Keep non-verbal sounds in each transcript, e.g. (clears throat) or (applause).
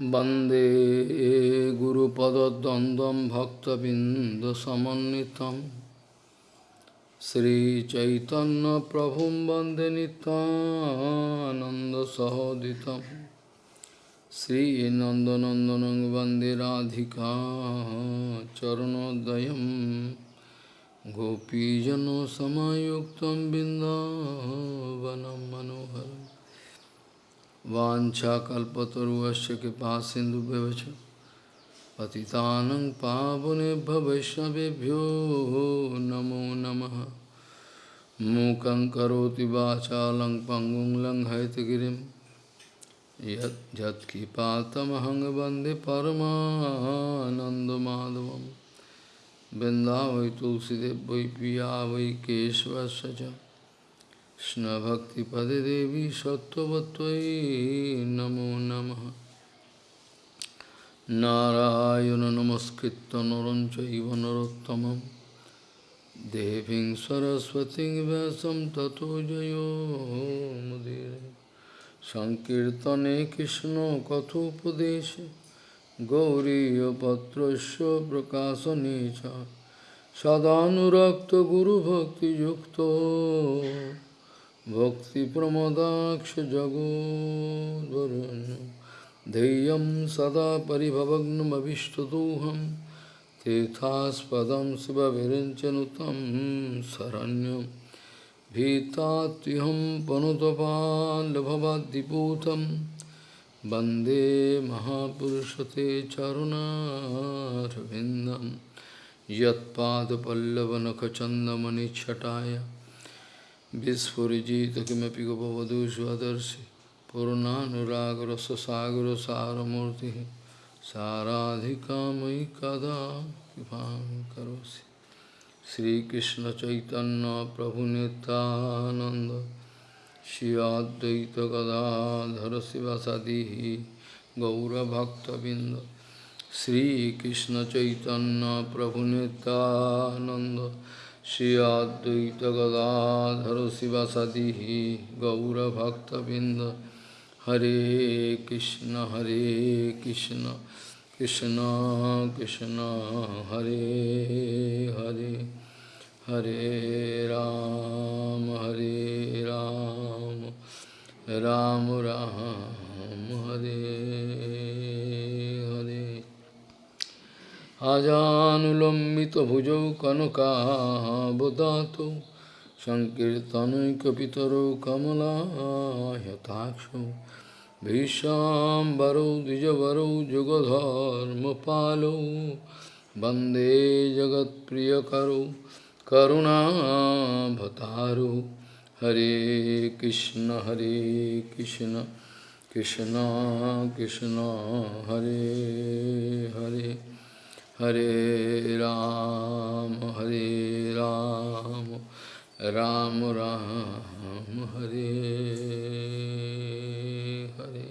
वंदे गुरुपदद्वन्द्वं भक्तबिन्दसमन्वितं। श्रीचैतन्यप्रभुं वंदे नितानन्दसहोदितं श्रीनन्दनन्दनं वंदे राधिका चरणोदयं। गोपीजनसमायुक्तं बिन्दावनं मनोहरम्। वाञ्छाकल्पतरुवस्य कृपा सिन्धुभ्यवच पतितानं पावनेभ्य वैष्णवेभ्यो नमो नमः। मूकं करोति वाचालं पङ्गुं लङ्घयतगिरिं। यत् यत्कृपातमहं वंदे परमानन्दमाधवं तुलसीदेव वै पिया वै Krishnabhaktipade Devi Sattvatvai Namo Namaha Narayana Namaskritta Narancha Iva Narottamam Deving Saraswati Vyasam Tato Jayo Mudire Sankirtane Krishna Kathopadeshe Gauriya Patrasya Prakasa Necha Sadhanurakta Guru Bhakti Yukta जगोद्वरुण्य धैर्यं सदा परिभवग्नमभिष्टदोहं तीर्थास्पदं शिवविरञ्चनुतं शरण्यं भीतात्युहं पनुतपाल्भवाद्दिपूतं वंदे महापुरुषते चरुणारविन्दं यत्पादपल्लवनखचन्दमनिच्छटाय विस्फुरिजित किमपि गोपवधू स्वदर्शि पूर्णानुरागरससागरसारमूर्तिः साराधिका मयि कदा कृपां करोसि श्रीकृष्णचैतन्यप्रभुनितानन्द Shri अद्वैतगदाधर शिवसदिः गौरभक्तबिन्द श्रीकृष्णचैतन्यप्रभुनितानन्द Shri Advaita Gadadhara Sivasadihi Gaura Bhakta Binda Hare Krishna Hare Krishna Krishna Krishna Hare Hare Hare Ram Hare Ram Ram Ram Hare अजानुलम्बितभुजौ कनकाबदातौ सङ्कीर्तनैकपितरौ कमलायताक्षौ भीष्वाम्बरौ द्विजवरौ जुगधर्मपालौ वंदे जगत्प्रियकरौ करुणाभतारौ। हरे कृष्ण हरे Krishna Krishna Krishna, Hare Hare. Hare Ram, Hare Ram, Ram Ram, Hare Hare.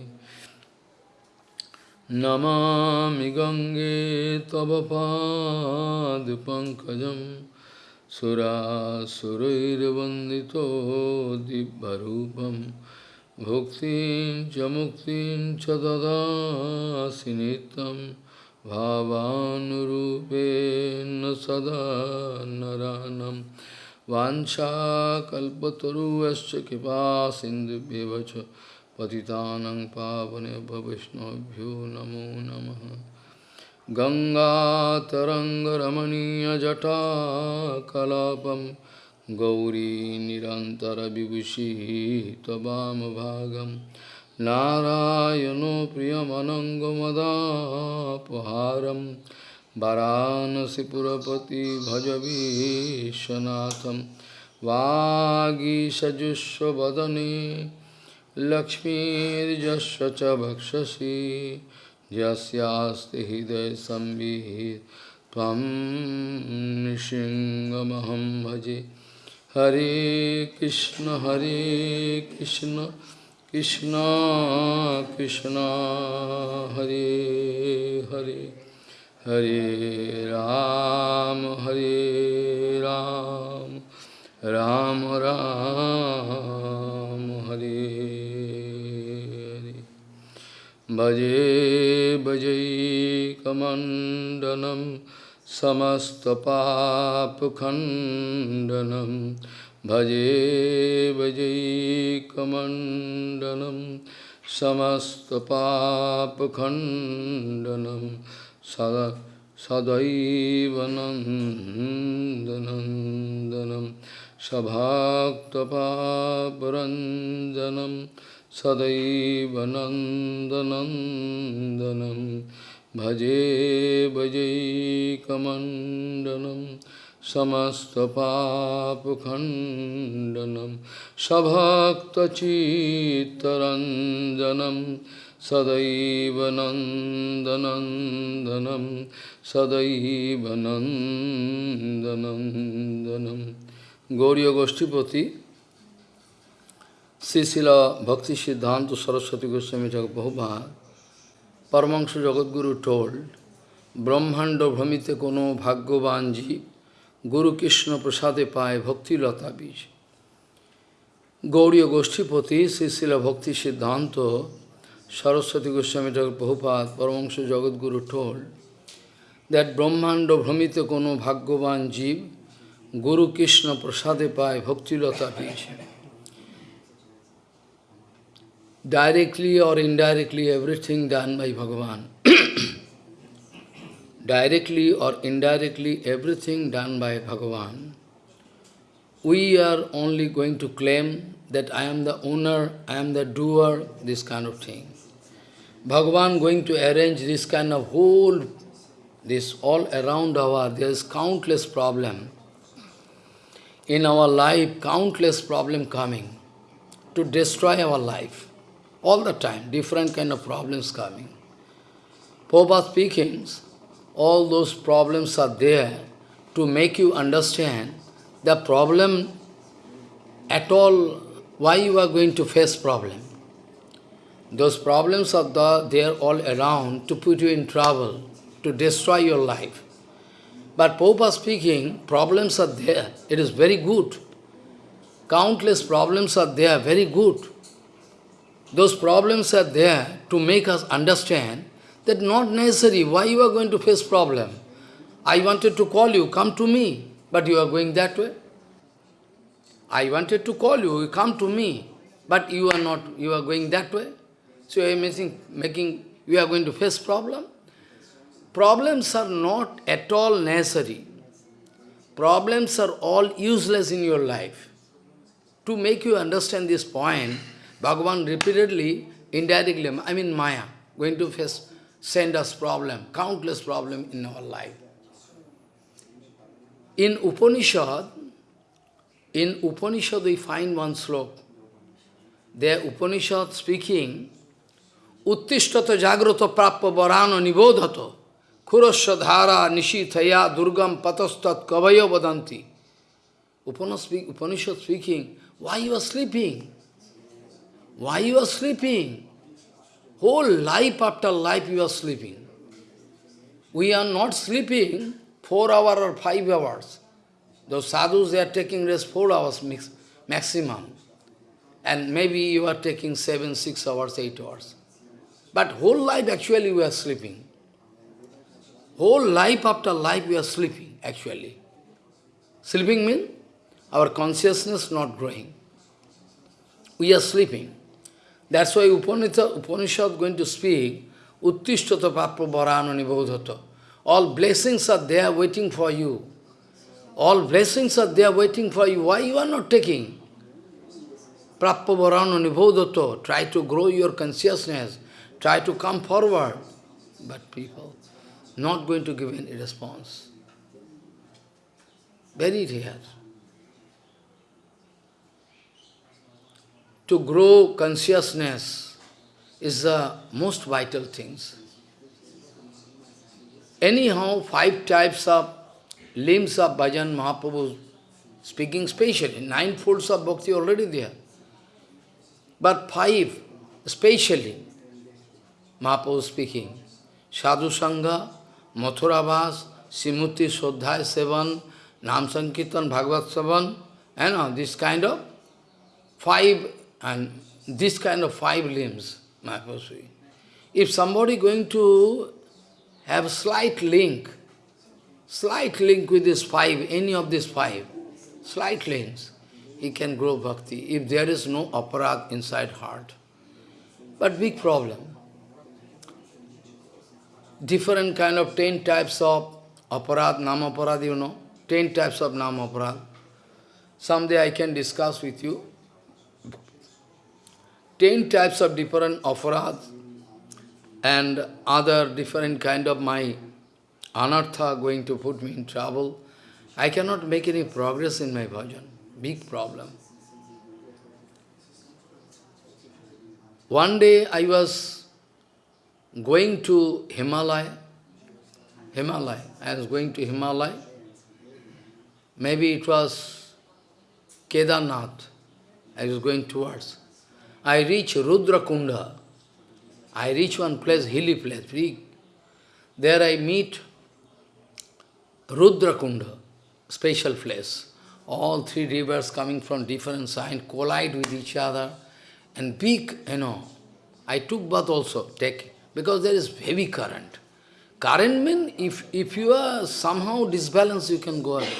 Namami Gange Tava Pad Pankajam Sura Surairvandito Dibbarupam Bhuktin Chamuktin Chadada Sinitam भावानुरूपेण सदा नरानं वाञ्छाकल्पतरुश्च कृपा सिन्धुभ्येव च पतितानं पावनेभ्य वैष्णवभ्यो नमो नमः। गङ्गातरङ्गरमणीयजटाकलापं गौरी निरन्तरविभूषिः त्ववामभागम् नारायणो प्रियमनङ्गमदापहारं वाराणसीपुरपति भजवीशनाथं वागीषजुष्वदने लक्ष्मीर्यस्य च भक्षसि, यस्यास्ति हृदयसंवित् त्वं नृसिंहमहं भजे। हरे कृष्ण हरे Krishna. Krishna Krishna Hare Hare Hare Ram Hare Ram Ram Ram Hare Hare Bhaje Bhaje भजैकमण्डनं समस्तपापखण्डनं भजे भजैकमण्डनं समस्तपापखण्डनं सदा सदैव नन्दनन्दनं सभाक्तपापरञ्जनं सदैव नन्दनन्दनं भजे भजैकमण्डनं समस्तपापखण्डनं सभक्तचित्तरञ्जनं सदैव नन्दनन्दनं सदैव नन्दनन्दनं Gauri गोष्ठीपति Srila Bhakti Siddhanta Saraswati Goswami Thakur Prabhupada, Paramahansa Jagadguru told, Brahmanda Brahmite Kono Bhagyavanji, Guru Krishna Prasade Pai Bhakti Lata Bij. Gauriya Goshtipati, Srila Bhakti Siddhanta Saraswati Goswami Thakur Prabhupada, Paramahansa Jagadguru told, that Brahmanda Brahmite Kono Bhagyavanji, Guru Krishna Prasade Pai Bhakti Lata Bij. directly or indirectly everything done by Bhagavan. Directly or indirectly everything done by Bhagavan. We are only going to claim that I am the owner, I am the doer, this kind of thing. Bhagavan going to arrange this kind of whole, this all around our, there is countless problem. In our life, countless problem coming to destroy our life. All the time, different kind of problems coming. Prabhupada speaking, all those problems are there to make you understand the problem at all, why you are going to face problem. Those problems are the, there all around to put you in trouble, to destroy your life. But Prabhupada speaking, problems are there. It is very good. Countless problems are there, very good. Those problems are there to make us understand that not necessary, why you are going to face problem. I wanted to call you, come to me, but you are going that way. I wanted to call you, you come to me, but you are not, you are going that way. So you are making, making you are going to face problem. Problems are not at all necessary. Problems are all useless in your life. To make you understand this point, Bhagavan repeatedly, indirectly, I mean Maya, going to face, send us problem, countless problem in our life. In Upanishad, in Upanishad we find one slok. There Upanishad speaking, Uttishtata jagrata prappa varano nibodhato khurasya nishithaya durgam patastat kavaya vadanti. Upanishad speaking, why you are sleeping? Why you are sleeping? Whole life after life you are sleeping. We are not sleeping four hours or five hours. Those sadhus, they are taking rest four hours maximum. And maybe you are taking seven, six hours, eight hours. But whole life actually we are sleeping. Whole life after life we are sleeping, actually. Sleeping means our consciousness not growing. We are sleeping. That's why Upanishad, Upanishad going to speak, Uttishtata Papra Varano Nibodhata. All blessings are there waiting for you. All blessings are there waiting for you. Why you are not taking? Prappa Varano Nibodhata. Try to grow your consciousness. Try to come forward. But people not going to give any response. Very rare. To grow consciousness is the most vital things. Anyhow, five types of limbs of bhajan Mahaprabhu speaking specially, nine folds of bhakti already there. But five, especially, Mahaprabhu speaking, Sadhu Sangha, Mathurabhas, Simuti Shodhai Sevan, Nam Sankirtan Bhagavad Sevan, and all this kind of five and this kind of five limbs, Mahaprabhu If somebody going to have slight link, slight link with this five, any of these five, slight links, he can grow bhakti if there is no aparad inside heart. But big problem. Different kind of ten types of aparad, nama aparad, you know, ten types of nama aparad. Someday I can discuss with you. Ten types of different aparad and other different kind of my anartha going to put me in trouble. I cannot make any progress in my bhajan. Big problem. One day I was going to Himalaya. Himalaya. I was going to Himalaya. Maybe it was Kedarnath. I was going towards. I reach Rudra Kunda. I reach one place, hilly place, big. There I meet Rudra Kunda, special place. All three rivers coming from different sides collide with each other. And big, you know, I took bath also, take, because there is heavy current. Current means if, if you are somehow disbalanced, you can go away.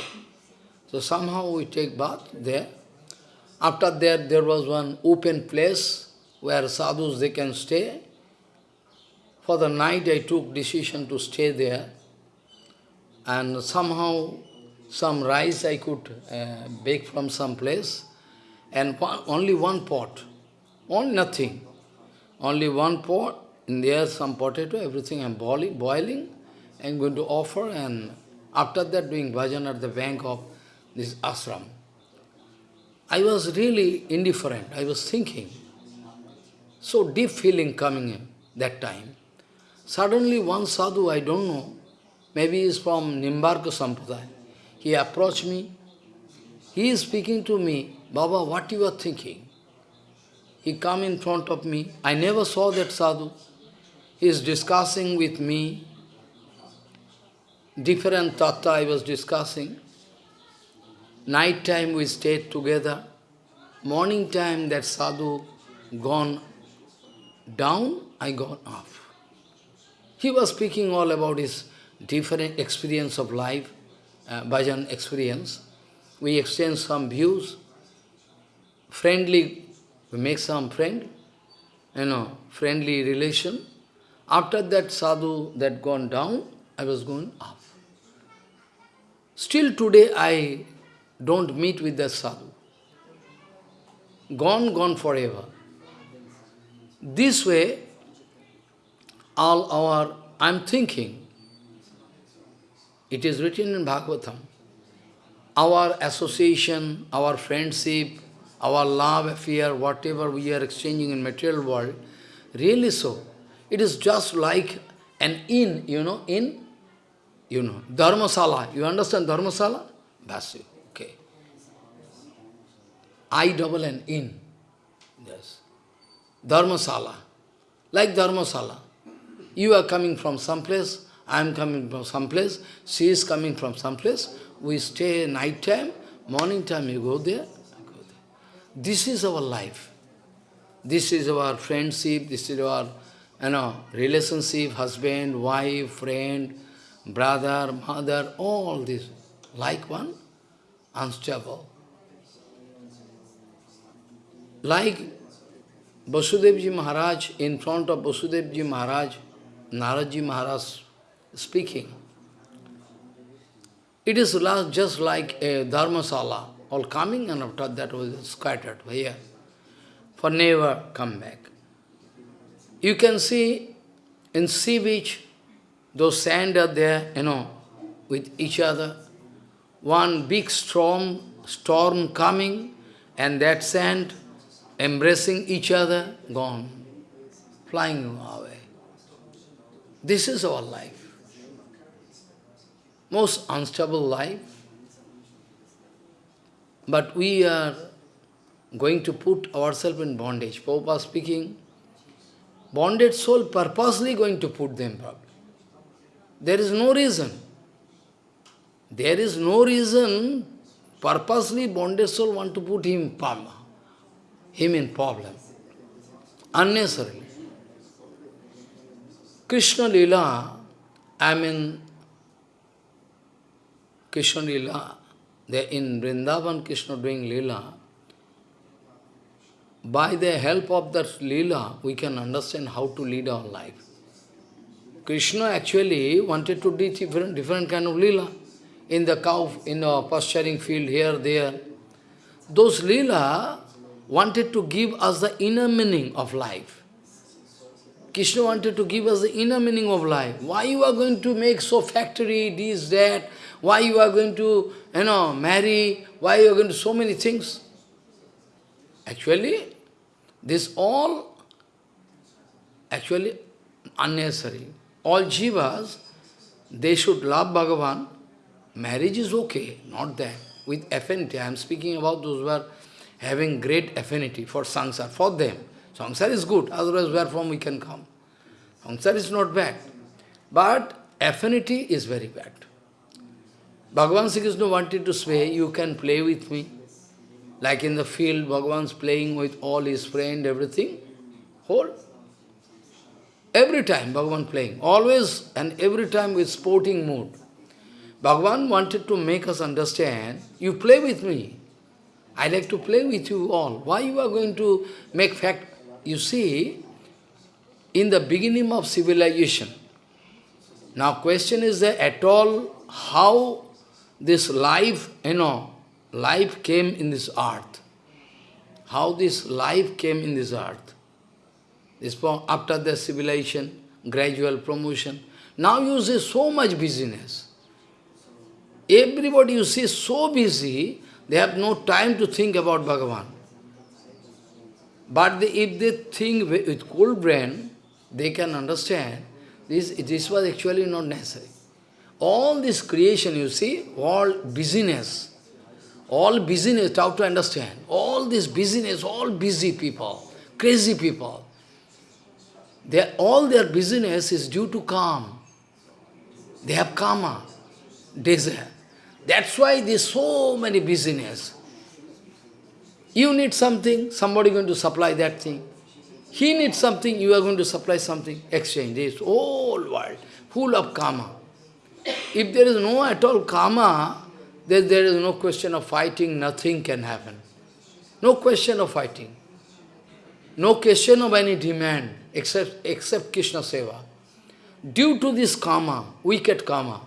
So somehow we take bath there. After that, there was one open place where sadhus, they can stay. For the night, I took decision to stay there. And somehow, some rice I could uh, bake from some place. And only one pot, only nothing. Only one pot, in there some potato, everything I'm boiling, boiling. I'm going to offer and after that doing bhajan at the bank of this ashram. I was really indifferent. I was thinking. So deep feeling coming in that time. Suddenly one sadhu, I don't know, maybe he is from Nimbarka Sampradaya. He approached me. He is speaking to me, Baba, what you are thinking? He come in front of me. I never saw that sadhu. He is discussing with me. Different tattva I was discussing. Night time we stayed together. Morning time that sadhu gone down, I gone up. He was speaking all about his different experience of life, uh, bhajan experience. We exchange some views, friendly, we make some friend, you know, friendly relation. After that sadhu that gone down, I was going up. Still today I don't meet with that sadhu. Gone, gone forever. This way, all our, I'm thinking, it is written in Bhagavatam, our association, our friendship, our love affair, whatever we are exchanging in material world, really so. It is just like an inn, you know, in, you know, dharmasala. You understand dharmasala? That's it. I double an in. Yes. Dharmasala. Like dharmasala. You are coming from some place, I am coming from some place, she is coming from some place. We stay night time, morning time you go there, go there. This is our life. This is our friendship, this is our you know, relationship, husband, wife, friend, brother, mother, all this, like one, unstable. Like Vasudevji Maharaj, in front of Vasudevji Maharaj, Naradji Maharaj speaking, it is just like a dharmasala, all coming and after that was scattered here, for never come back. You can see in sea beach, those sand are there, you know, with each other. One big storm, storm coming, and that sand embracing each other, gone, flying away. This is our life. Most unstable life. But we are going to put ourselves in bondage. Prabhupada speaking, bonded soul purposely going to put them problem. There is no reason. There is no reason purposely bonded soul want to put him problem him in problem. Unnecessarily. Krishna Lila, I mean, Krishna Lila, they in Vrindavan Krishna doing Lila, by the help of that Leela, we can understand how to lead our life. Krishna actually wanted to teach different, different kind of Leela. In the cow, in the pasturing field, here, there. Those Leela wanted to give us the inner meaning of life. Krishna wanted to give us the inner meaning of life. Why you are going to make so factory, this, that? Why you are going to, you know, marry? Why you are going to so many things? Actually, this all actually unnecessary. All jivas, they should love Bhagavan. Marriage is okay, not that. With affinity, I am speaking about those who are having great affinity for samsara, for them. Samsara is good, otherwise where from we can come? Samsara is not bad. But affinity is very bad. Bhagavan Sri Krishna wanted to say, you can play with me. Like in the field, Bhagavan's playing with all his friend, everything. Whole. Every time Bhagavan playing, always and every time with sporting mood. Bhagavan wanted to make us understand, you play with me. I like to play with you all. Why you are going to make fact? You see, in the beginning of civilization, now question is that at all how this life, you know, life came in this earth. How this life came in this earth. This after the civilization, gradual promotion. Now you see so much busyness. Everybody you see so busy, they have no time to think about Bhagavan. But they, if they think with cold brain, they can understand this, this was actually not necessary. All this creation, you see, all busyness, all busyness, how to understand, all this busyness, all busy people, crazy people, they, all their busyness is due to calm. They have karma, desire. That's why there's so many business. You need something, somebody going to supply that thing. He needs something, you are going to supply something. Exchange. This whole world full of karma. If there is no at all karma, then there is no question of fighting, nothing can happen. No question of fighting. No question of any demand except, except Krishna Seva. Due to this karma, wicked karma,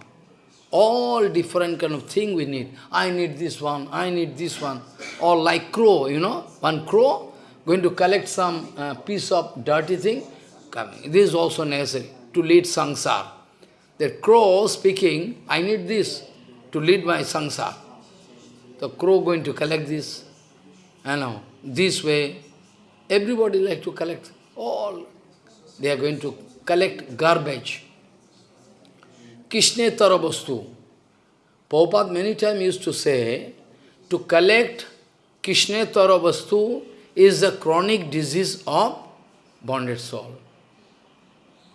all different kind of thing we need. I need this one, I need this one. Or like crow, you know, one crow going to collect some uh, piece of dirty thing, coming. This is also necessary to lead sangsar. The crow speaking, I need this to lead my sangsar. The crow going to collect this, you know, this way. Everybody like to collect all. They are going to collect garbage. Krishna Taravastu. Prabhupada many times used to say, to collect Krishna Taravastu is the chronic disease of bonded soul.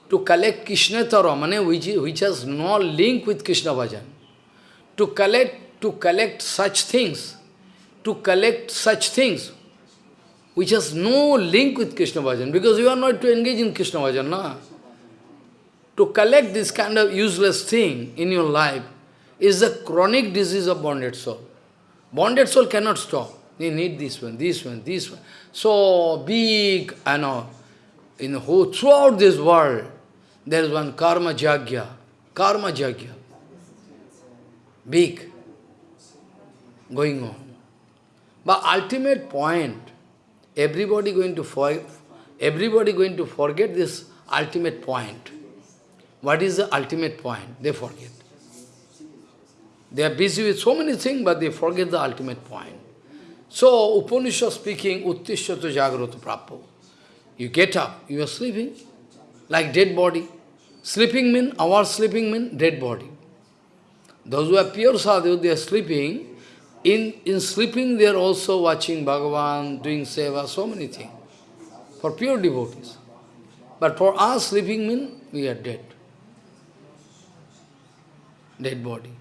To collect Krishna Tara, which, which has no link with Krishna Bhajan to collect, to collect such things, to collect such things, which has no link with Krishna Bhajan, because you are not to engage in Krishna Bhajan, na? To collect this kind of useless thing in your life is a chronic disease of bonded soul. Bonded soul cannot stop. They need this one, this one, this one. So big, I know, in whole, throughout this world, there is one karma jagya, karma jagya big going on. But ultimate point, everybody going to everybody going to forget this ultimate point. What is the ultimate point? They forget. They are busy with so many things, but they forget the ultimate point. So, Upanishad speaking, Uttishyata Jagrata Prapo. You get up, you are sleeping, like dead body. Sleeping mean, our sleeping mean dead body. Those who are pure sadhu, they are sleeping. In, in sleeping, they are also watching Bhagavan, doing seva, so many things. For pure devotees. But for us, sleeping means we are dead. Dead body.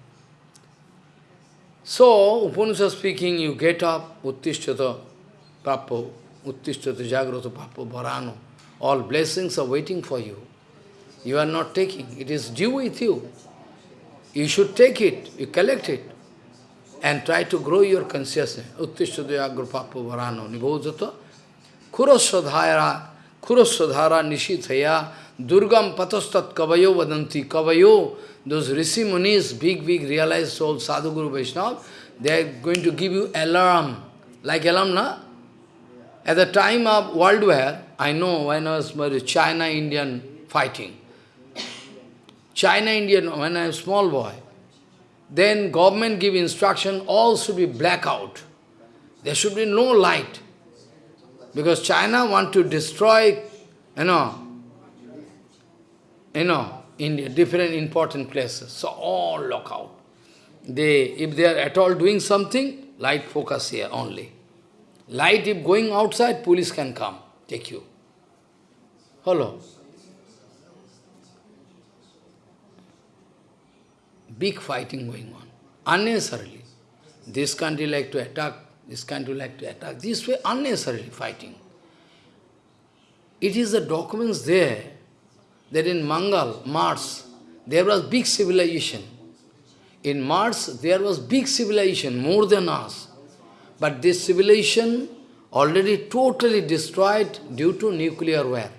So, Upanishad speaking, you get up, Uttishtata Papo, Uttishtata Jagrata Papo, Bharano. All blessings are waiting for you. You are not taking. It is due with you. You should take it, you collect it, and try to grow your consciousness. Uttishadaya grupapu varano nibodhata kuraswadhara kuraswadhara nishithaya durgam patastat kavayo vadanti kavayo those rishi munis, big, big realized soul, sadhu guru Vaishnava, they are going to give you alarm. Like alarm, na? At the time of World War, I know when I was China-Indian fighting, China-Indian, when I was small boy, then government give instruction, all should be blackout. There should be no light. Because China want to destroy, you know, you know, India, different important places. So all lock out. They, if they are at all doing something, light focus here only. Light, if going outside, police can come, take you. Hello. Big fighting going on, unnecessarily. This country like to attack, this country like to attack. This way, unnecessarily fighting. It is the documents there that in Mangal, Mars, there was big civilization. In Mars, there was big civilization, more than us. But this civilization already totally destroyed due to nuclear war.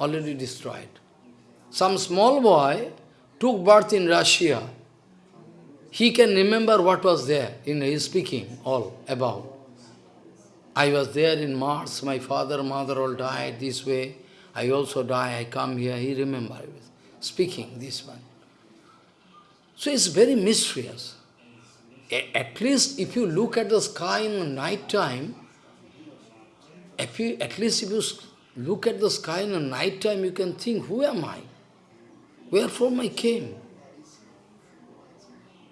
Already destroyed. Some small boy took birth in Russia. He can remember what was there in his speaking, all about. I was there in Mars, my father, mother all died this way. I also die, I come here, he remember speaking this one. So it's very mysterious. At least if you look at the sky in the night time, if you, at least if you look at the sky in the night time, you can think, who am I? Wherefore I came?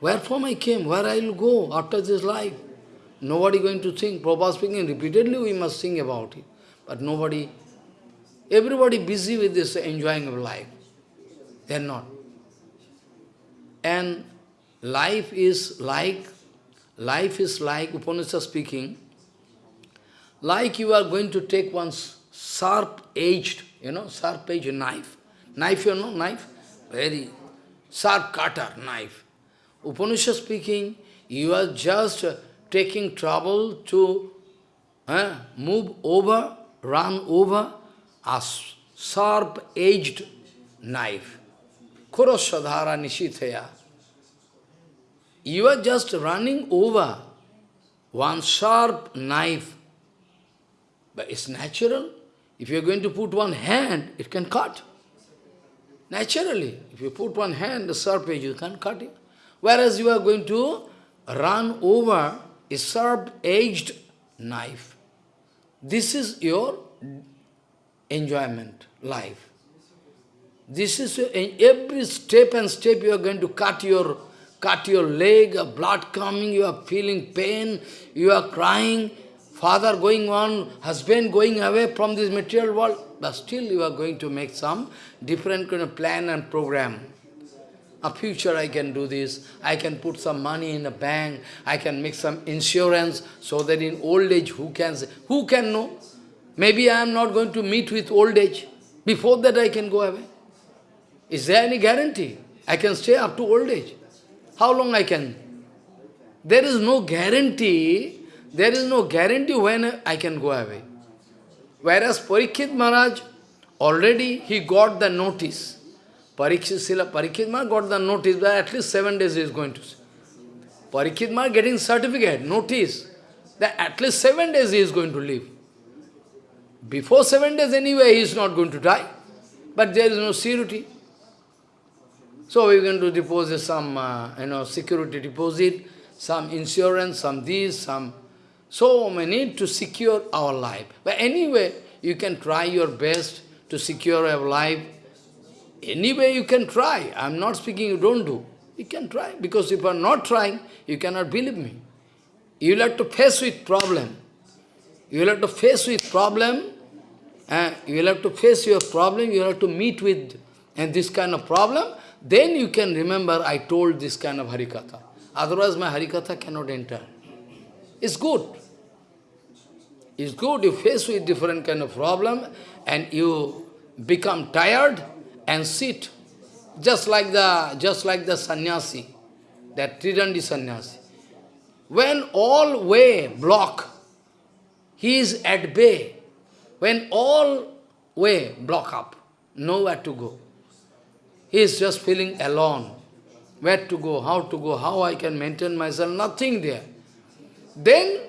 Wherefore I came? Where I will go after this life? Nobody going to think. Prabhupada speaking repeatedly, we must think about it. But nobody Everybody busy with this enjoying of life. They are not. And life is like, life is like, Upanishad speaking, like you are going to take one sharp-edged, you know, sharp-edged knife. Knife, you know, knife? Very sharp cutter knife. Upanishad speaking, you are just taking trouble to uh, move over, run over a sharp-edged knife. Kurosadhara Nishithaya. You are just running over one sharp knife. But it's natural. If you are going to put one hand, it can cut. Naturally, if you put one hand, the sharp edge, you can cut it. Whereas you are going to run over a sharp-edged knife. This is your enjoyment, life. This is every step and step you are going to cut your cut your leg, blood coming, you are feeling pain, you are crying, father going on, husband going away from this material world, but still you are going to make some different kind of plan and program. A future I can do this, I can put some money in a bank, I can make some insurance so that in old age who can who can know? Maybe I am not going to meet with old age. Before that I can go away. Is there any guarantee? I can stay up to old age. How long I can? There is no guarantee, there is no guarantee when I can go away. Whereas Parikshit Maharaj, already he got the notice. Parikshit, Sila, Maharaj got the notice that at least seven days he is going to see. Parikshit Maharaj getting certificate, notice, that at least seven days he is going to live. Before seven days anyway, he is not going to die. But there is no security. So we are going to deposit some, uh, you know, security deposit, some insurance, some this, some... So need to secure our life. But anyway, you can try your best to secure your life. Anyway, you can try. I am not speaking you don't do. You can try. Because if you are not trying, you cannot believe me. You will have to face with problem. You will have to face with problem uh, you will have to face your problem, you will have to meet with and this kind of problem, then you can remember I told this kind of Harikatha. Otherwise my Harikatha cannot enter. It's good. It's good, you face with different kind of problem and you become tired, and sit, just like the, just like the sannyasi, that Tridandi sannyasi. When all way block, he is at bay. When all way block up, nowhere to go. He is just feeling alone. Where to go, how to go, how I can maintain myself, nothing there. Then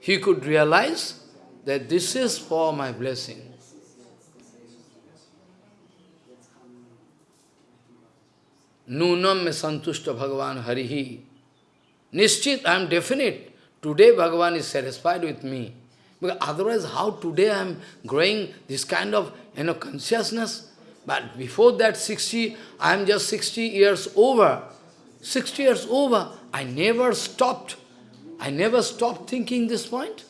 he could realize that this is for my blessing. Nunam me santushta Bhagavan Harihi. Nishchit, I am definite. Today Bhagavan is satisfied with me. Because otherwise, how today I am growing this kind of you know, consciousness? But before that 60, I am just 60 years over. 60 years over, I never stopped. I never stopped thinking this point.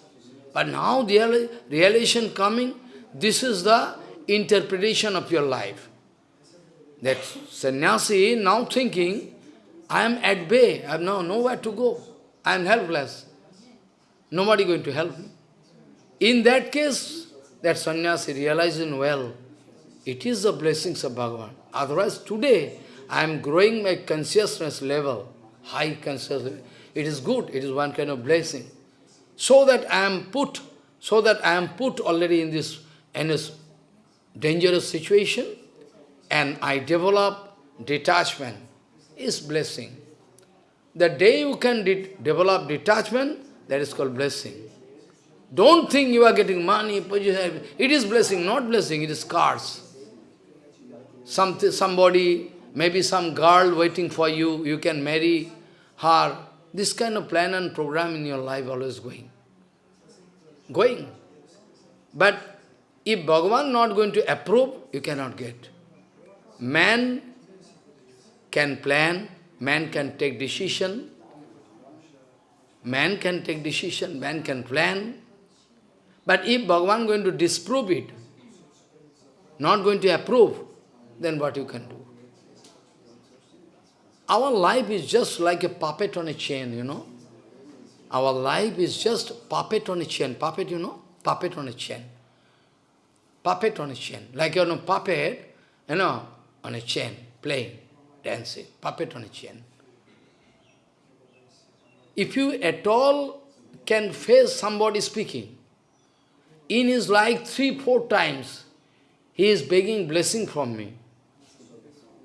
But now the realization coming, this is the interpretation of your life. That sannyasi now thinking, I am at bay, I have now nowhere to go. I am helpless. Nobody going to help me. In that case, that sannyasi realizing well, it is the blessings of Bhagavan. Otherwise, today, I am growing my consciousness level, high consciousness. It is good, it is one kind of blessing. So that I am put, so that I am put already in this, in this dangerous situation, and I develop detachment, is blessing. The day you can de develop detachment, that is called blessing. Don't think you are getting money, position. It is blessing, not blessing, it is scars. Some, somebody, maybe some girl waiting for you, you can marry her. This kind of plan and program in your life always going. Going. But if Bhagavan not going to approve, you cannot get. Man can plan, man can take decision, man can take decision, man can plan. But if Bhagavan going to disprove it, not going to approve, then what you can do? Our life is just like a puppet on a chain, you know. Our life is just puppet on a chain. Puppet, you know? Puppet on a chain. Puppet on a chain. Like, you know, puppet, you know, on a chain, playing, dancing, puppet on a chain. If you at all can face somebody speaking, in his life three, four times, he is begging blessing from me.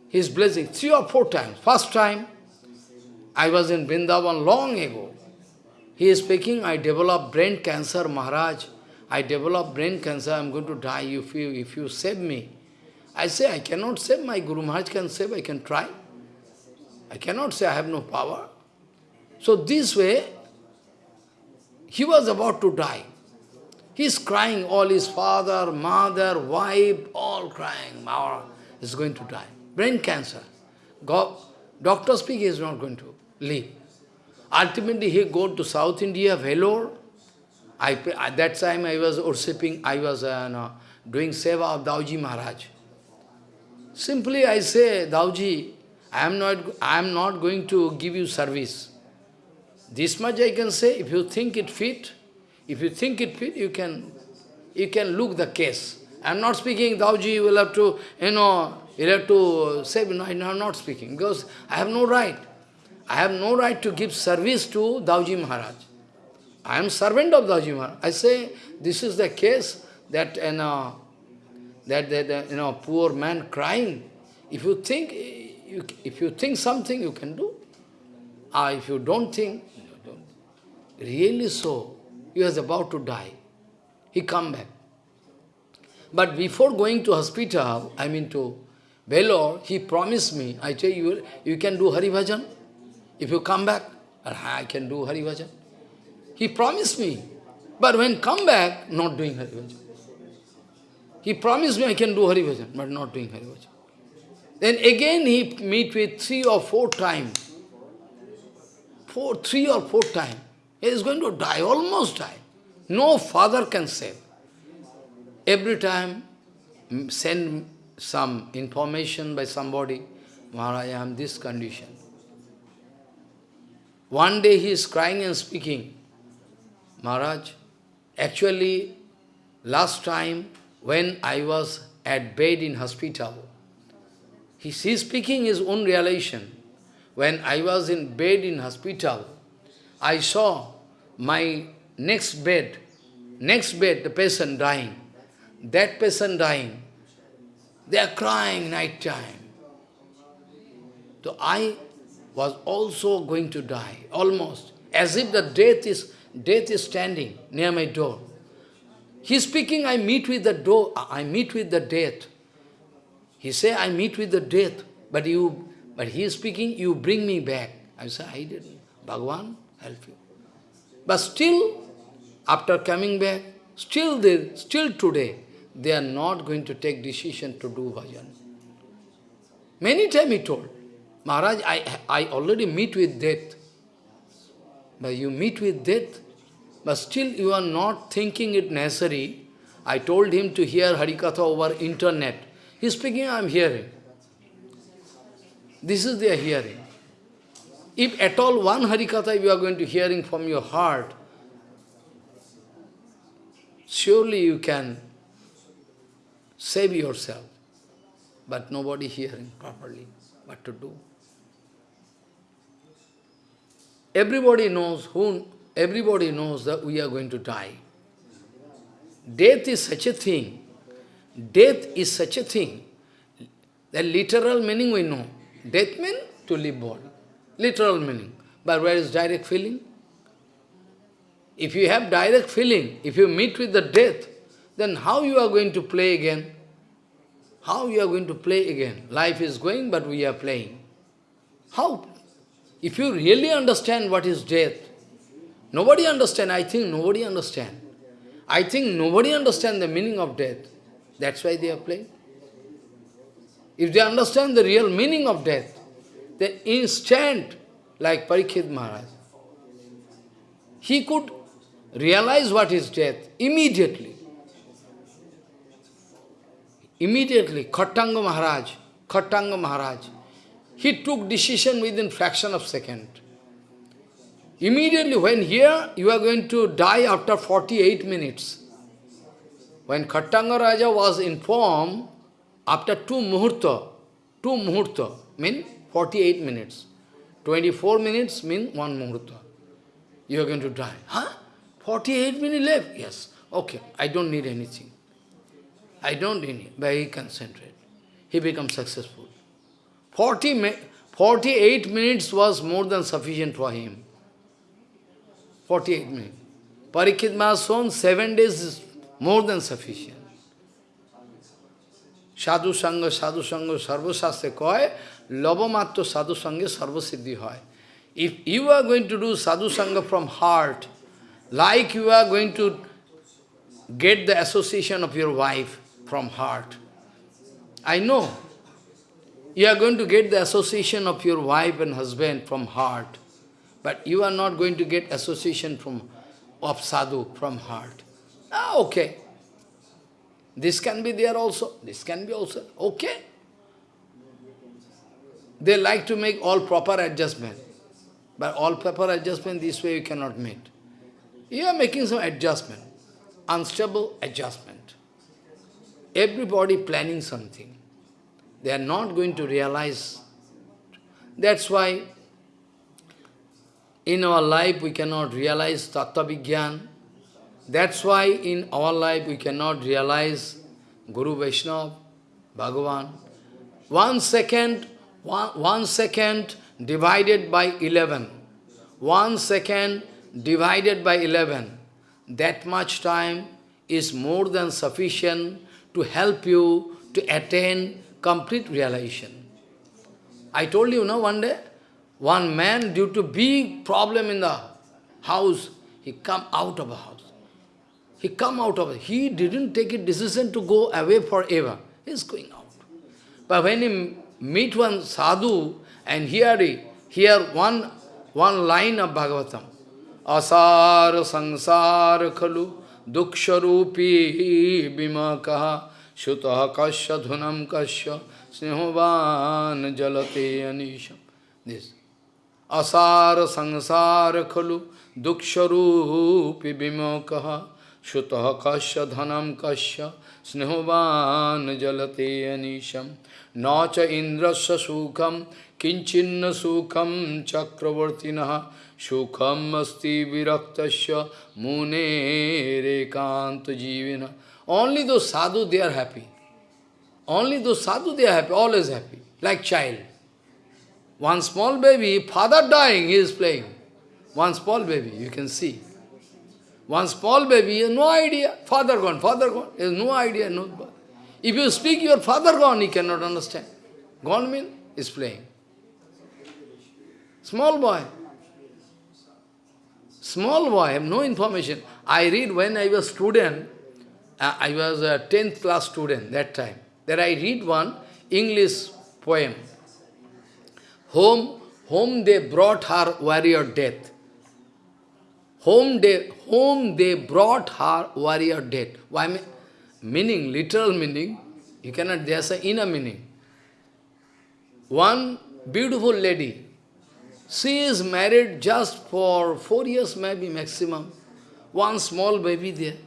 He is blessing three or four times. First time, I was in Vrindavan long ago. He is speaking, I developed brain cancer, Maharaj. I developed brain cancer, I am going to die if you, if you save me. I say, I cannot save, my Guru Maharaj can save, I can try. I cannot say I have no power. So this way, he was about to die. He is crying, all his father, mother, wife, all crying, Mara is going to die. Brain cancer. God, doctor speak, he is not going to live. Ultimately, he go to South India, Vellore. I, at that time, I was worshipping, I was uh, no, doing seva of Dauji Maharaj. Simply I say, Dauji, I am not, I am not going to give you service. This much I can say, if you think it fit, if you think it fit, you can, you can look the case. I am not speaking, Dauji, you will have to, you know, you have to say, no, I am not speaking, because I have no right. I have no right to give service to Dauji Maharaj. I am servant of Dauji Maharaj. I say, this is the case that, you know, that, that you know, poor man crying. If you think, you, if you think something, you can do. Ah, if you don't think, don't. really so, he was about to die. He come back. But before going to hospital, I mean to Vellore, he promised me, I tell you, you can do Hari Bhajan. If you come back, ah, I can do Hari Bhajan. He promised me. But when come back, not doing Hari Bhajan. He promised me I can do Hari Bhajan, but not doing Hari Bhajan. Then again he meet with three or four times. Four, three or four times. He is going to die, almost die. No father can save. Every time send some information by somebody, Maharaj, I am this condition. One day he is crying and speaking, Maharaj, actually last time when I was at bed in hospital, he is speaking his own realization. When I was in bed in hospital, I saw my next bed, next bed, the patient dying. That patient dying. They are crying night time. So I was also going to die, almost, as if the death is, death is standing near my door. He speaking, I meet with the door, I meet with the death. He say, I meet with the death, but you, but he is speaking, you bring me back. I say, I didn't. Bhagavan, help you. But still, after coming back, still they, still today, they are not going to take decision to do bhajan. Many times he told, Maharaj, I, I already meet with death. But you meet with death, but still you are not thinking it necessary. I told him to hear Harikatha over internet. He is speaking, I am hearing. This is their hearing. If at all one Harikatha you are going to hearing from your heart, surely you can save yourself. But nobody hearing properly what to do. Everybody knows who everybody knows that we are going to die. Death is such a thing. Death is such a thing. The literal meaning we know. Death means to leave body. Literal meaning. But where is direct feeling? If you have direct feeling, if you meet with the death, then how you are going to play again? How you are going to play again? Life is going, but we are playing. How? If you really understand what is death, nobody understand, I think nobody understand. I think nobody understand the meaning of death. That's why they are playing. If they understand the real meaning of death, the instant, like Parikshit Maharaj, he could realize what is death immediately. Immediately, Khattanga Maharaj, Khattanga Maharaj, he took decision within fraction of second. Immediately, when here you are going to die after 48 minutes. When Khattanga Raja was informed, after two muhurta, two muhurta, mean 48 minutes. 24 minutes mean one muhurta. You are going to die. Huh? 48 minutes left? Yes. Okay, I don't need anything. I don't need it, but he concentrate. He becomes successful. 40, 48 minutes was more than sufficient for him. 48 minutes. Parikshit Mahason, seven days is more than sufficient. Sadhu Sangha, Sadhu Sangha, Sarva Shastre koi, Sangha, Sarva Siddhi hoy. If you are going to do Sadhu Sangha from heart, like you are going to get the association of your wife from heart, I know you are going to get the association of your wife and husband from heart, but you are not going to get association from of sadhu from heart. Ah, okay. This can be there also. This can be also. Okay. They like to make all proper adjustment. But all proper adjustment, this way you cannot meet. You are making some adjustment. Unstable adjustment. Everybody planning something. They are not going to realize. That's why in our life we cannot realize Tattva. That's why in our life we cannot realize Guru Vaishnava, Bhagavan. One second, one, one second divided by eleven. One second divided by eleven. That much time is more than sufficient to help you to attain complete realization. I told you, no, one day, one man, due to big problem in the house, he come out of the house. He come out of it. He didn't take a decision to go away forever. He's going out. But when he meet one sadhu and hear, hear one, one line of Bhagavatam, Asar sangsar khalu duksharupi bimakaha Shutah kasya dhunam kasya snehovan jalate anisham. This. Asar sangsara khalu duksharupi bimokaha Shutah kasya dhanam kasya snehovan jalate anisham. नाच इंद्रस्य सुखम किंचिन्न सुखम चक्रवर्तिन। न सुखम अस्ति विरक्त मुने रेकांत जीवन। Only two sadhu they are happy only two sadhu they are happy always happy like child one small baby father dying he is playing one small baby you can see one small baby no idea father कौन father कौन is no idea no If you speak your father gone, he cannot understand. Gone means is playing. Small boy. Small boy, I have no information. I read when I was student, uh, I was a 10th class student that time. There I read one English poem. Home, home they brought her warrior death. Home they, home they brought her warrior death. Why? Meaning, literal meaning, you cannot, there's an inner meaning. One beautiful lady, she is married just for four years maybe maximum. One small baby there,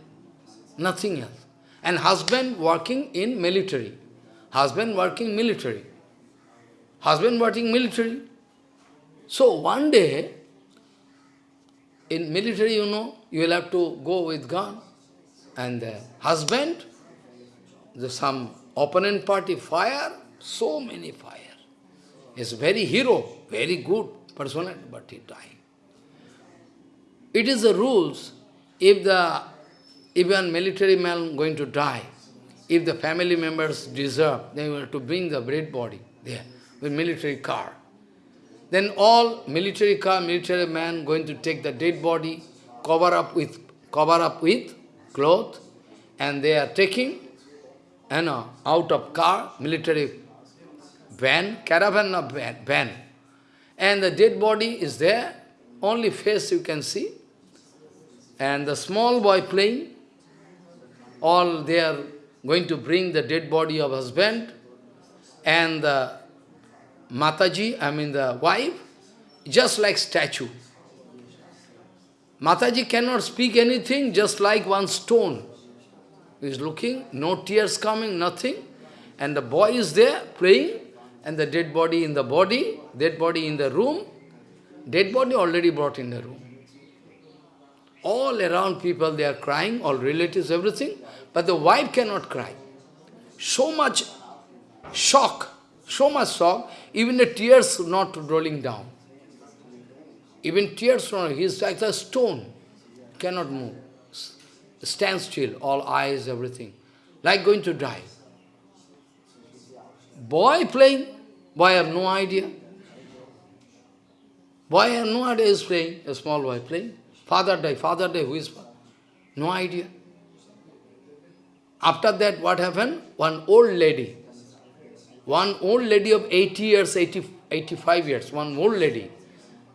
nothing else. And husband working in military. Husband working military. Husband working military. So one day, in military, you know, you will have to go with gun. And the husband, the some opponent party fire, so many fire. He's very hero, very good personality, but he died. It is the rules, if the even military man going to die, if the family members deserve, they will to bring the dead body there with military car. Then all military car, military man going to take the dead body, cover up with cover up with cloth, and they are taking, you know, out of car, military van, caravan of van, van. And the dead body is there, only face you can see. And the small boy playing, all they are going to bring the dead body of husband, and the Mataji, I mean the wife, just like statue. Mataji cannot speak anything, just like one stone. He is looking, no tears coming, nothing. And the boy is there, playing, and the dead body in the body, dead body in the room, dead body already brought in the room. All around people, they are crying, all relatives, everything, but the wife cannot cry. So much shock, so much shock, even the tears not rolling down. Even tears from he is like a stone, cannot move. Stand still, all eyes, everything, like going to die. Boy playing, boy have no idea. Boy have no idea is playing, a small boy playing. Father die, father die, who is father? No idea. After that, what happened? One old lady, one old lady of 80 years, 80, 85 years, one old lady.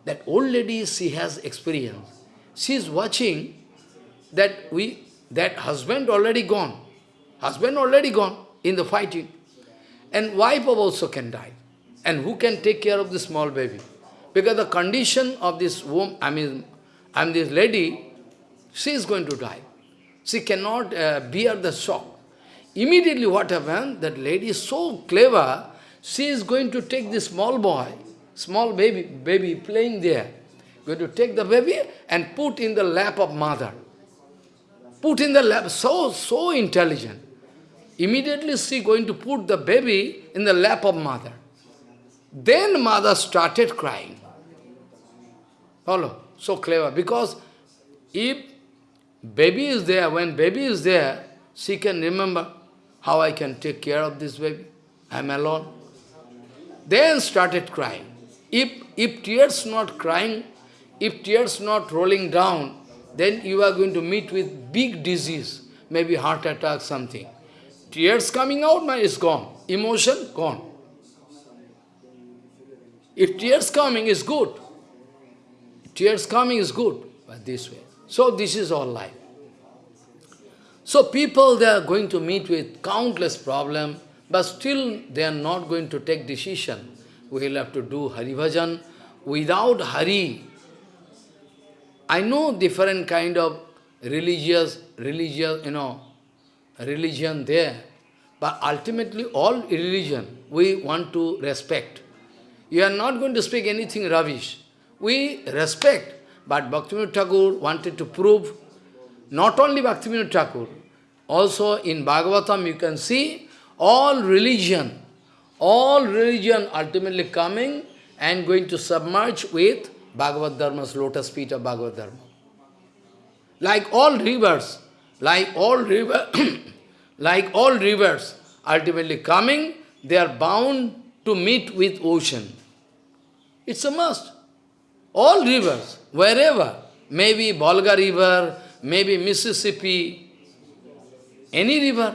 That old lady, she has experience. She is watching that we, that husband already gone. Husband already gone in the fighting. And wife also can die. And who can take care of the small baby? Because the condition of this woman, I mean, I mean this lady, she is going to die. She cannot uh, bear the shock. Immediately what happened, that lady is so clever, she is going to take this small boy, small baby, baby playing there, going to take the baby and put in the lap of mother. Put in the lap, so, so intelligent. Immediately she going to put the baby in the lap of mother. Then mother started crying. Follow? So clever. Because if baby is there, when baby is there, she can remember, how I can take care of this baby? I am alone. Then started crying. If, if tears not crying, if tears not rolling down, then you are going to meet with big disease, maybe heart attack, something. Tears coming out, man, is gone. Emotion, gone. If tears coming is good, tears coming is good, but this way. So this is all life. So people, they are going to meet with countless problems, but still they are not going to take decision. We will have to do Hari Bhajan. Without Hari, I know different kind of religious, religious, you know, religion there, but ultimately all religion, we want to respect. You are not going to speak anything rubbish. We respect. But Bhaktivinoda Thakur wanted to prove, not only Bhaktivinoda Thakur, also in Bhagavatam you can see all religion, all religion ultimately coming and going to submerge with Bhagavad Dharma's lotus feet of Bhagavad Dharma. Like all rivers, like all river, (coughs) like all rivers, ultimately coming, they are bound to meet with ocean. It's a must. All rivers, wherever, maybe Volga river, maybe Mississippi, any river.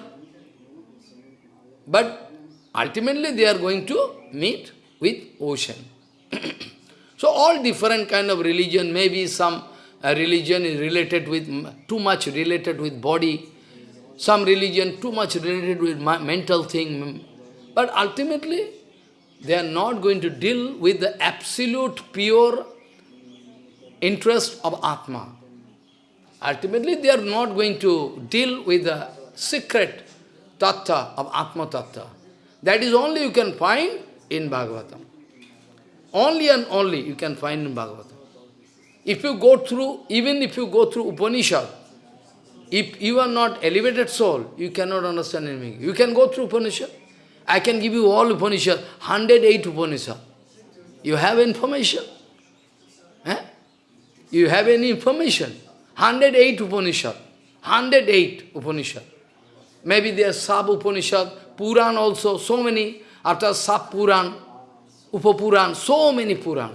But ultimately they are going to meet with ocean. so all different kind of religion, maybe some uh, religion is related with, too much related with body, some religion too much related with mental thing, but ultimately they are not going to deal with the absolute pure interest of Atma. Ultimately they are not going to deal with the secret tattva of Atma tattva. That is only you can find in Bhagavatam. Only and only you can find in Bhagavatam. If you go through, even if you go through Upanishad, if you are not elevated soul, you cannot understand anything. You can go through Upanishad. I can give you all Upanishad, 108 Upanishad. You have information. Eh? You have any information. 108 Upanishad. 108 Upanishad. Maybe there are sub-Upanishad, Puran also, so many. After sub-Puran, Upapuran, so many Puran.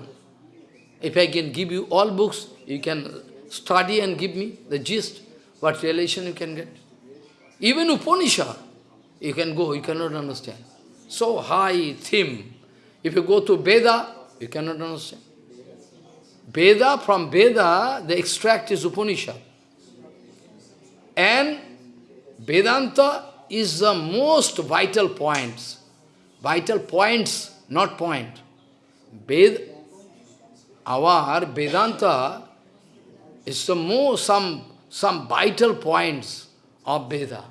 If I can give you all books, you can study and give me the gist, what relation you can get. Even Upanishad, you can go, you cannot understand. So high theme. If you go to Veda, you cannot understand. Veda, from Veda, the extract is Upanishad. And Vedanta is the most vital points. Vital points, not point. Ved, our Vedanta is the most, some, some vital points of Veda.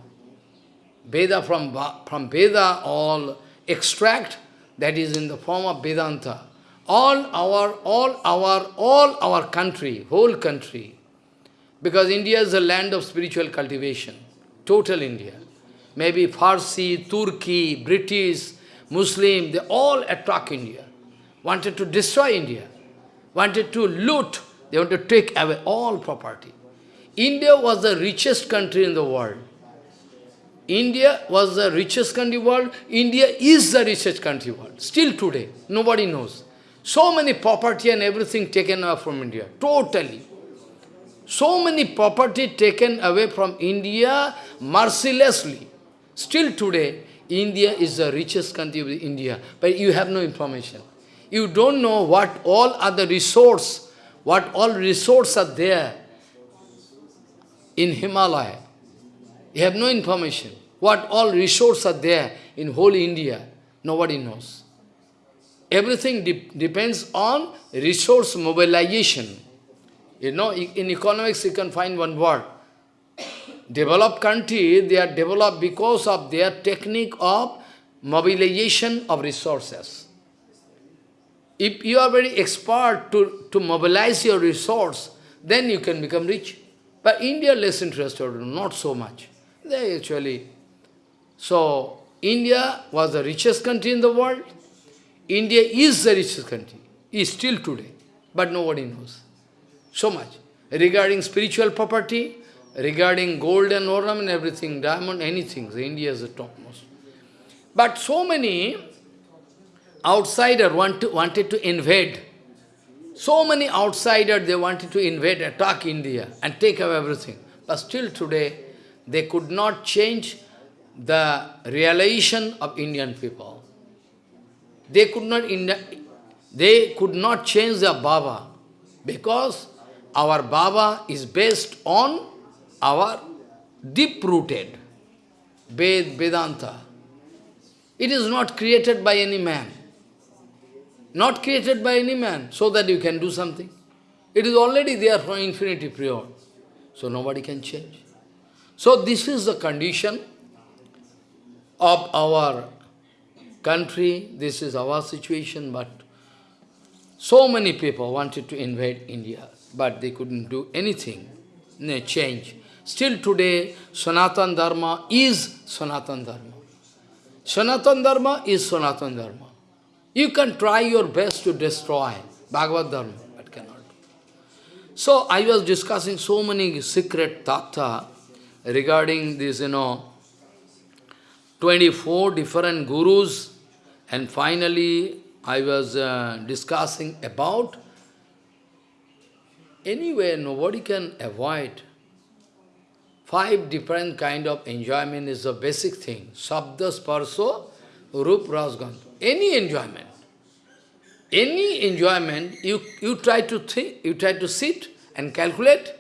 Veda from, from Veda, all extract that is in the form of Vedanta. All our, all our, all our country, whole country, because India is a land of spiritual cultivation, total India. Maybe Farsi, Turkey, British, Muslim, they all attack India, wanted to destroy India wanted to loot, they want to take away all property. India was the richest country in the world. India was the richest country in the world. India is the richest country in the world. Still today, nobody knows. So many property and everything taken away from India, totally. So many property taken away from India mercilessly. Still today, India is the richest country of India, but you have no information. You don't know what all other resource, what all resources are there in Himalaya. You have no information. What all resources are there in whole India, nobody knows. Everything de depends on resource mobilization. You know, in economics you can find one word. Developed country, they are developed because of their technique of mobilization of resources. If you are very expert to, to mobilize your resource, then you can become rich. But India less interested, not so much. They actually... So, India was the richest country in the world. India is the richest country, is still today. But nobody knows. So much. Regarding spiritual property, regarding gold and ornament, everything, diamond, anything, India is the topmost. But so many outsider want to, wanted to invade. So many outsiders, they wanted to invade, attack India and take away everything. But still today, they could not change the realization of Indian people. They could not, they could not change their Baba because our Baba is based on our deep-rooted Ved, Vedanta. It is not created by any man not created by any man, so that you can do something. It is already there from infinity prior, so nobody can change. So this is the condition of our country, this is our situation, but so many people wanted to invade India, but they couldn't do anything, no change. Still today, Sanatan Dharma is Sanatan Dharma. Sanatan Dharma is Sanatan Dharma. You can try your best to destroy Bhagavad Dharma, but cannot. So I was discussing so many secret tattva regarding this, you know, 24 different gurus and finally I was uh, discussing about anyway nobody can avoid five different kind of enjoyment is a basic thing. Sabda, sparso, rup. Any enjoyment. Any enjoyment, you, you try to think, you try to sit and calculate,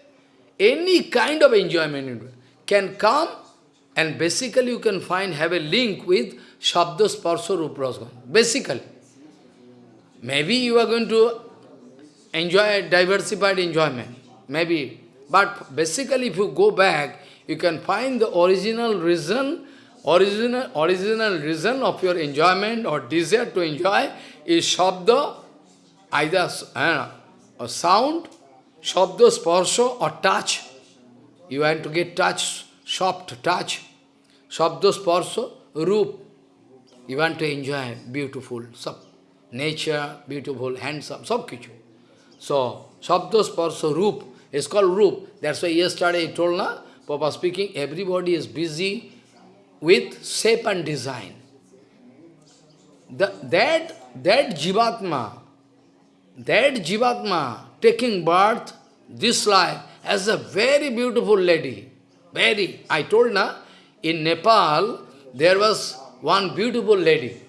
any kind of enjoyment can come and basically you can find, have a link with Shabda, Sparsa, Rupa, Basically. Maybe you are going to enjoy diversified enjoyment. Maybe. But basically if you go back, you can find the original reason, original, original reason of your enjoyment or desire to enjoy is Shabda, either uh, a sound, Shabda, Sparsha or touch. You want to get touch, soft touch, Shabda, Sparsha, Roop. You want to enjoy beautiful, sub, nature, beautiful, handsome, sab kichu. So, Shabda, Sparsha, Roop is called Roop. That's why yesterday I told, na, Papa speaking, everybody is busy with shape and design. The, that, that Jivatma, that Jivatma taking birth, this life, as a very beautiful lady. Very. I told na, in Nepal, there was one beautiful lady.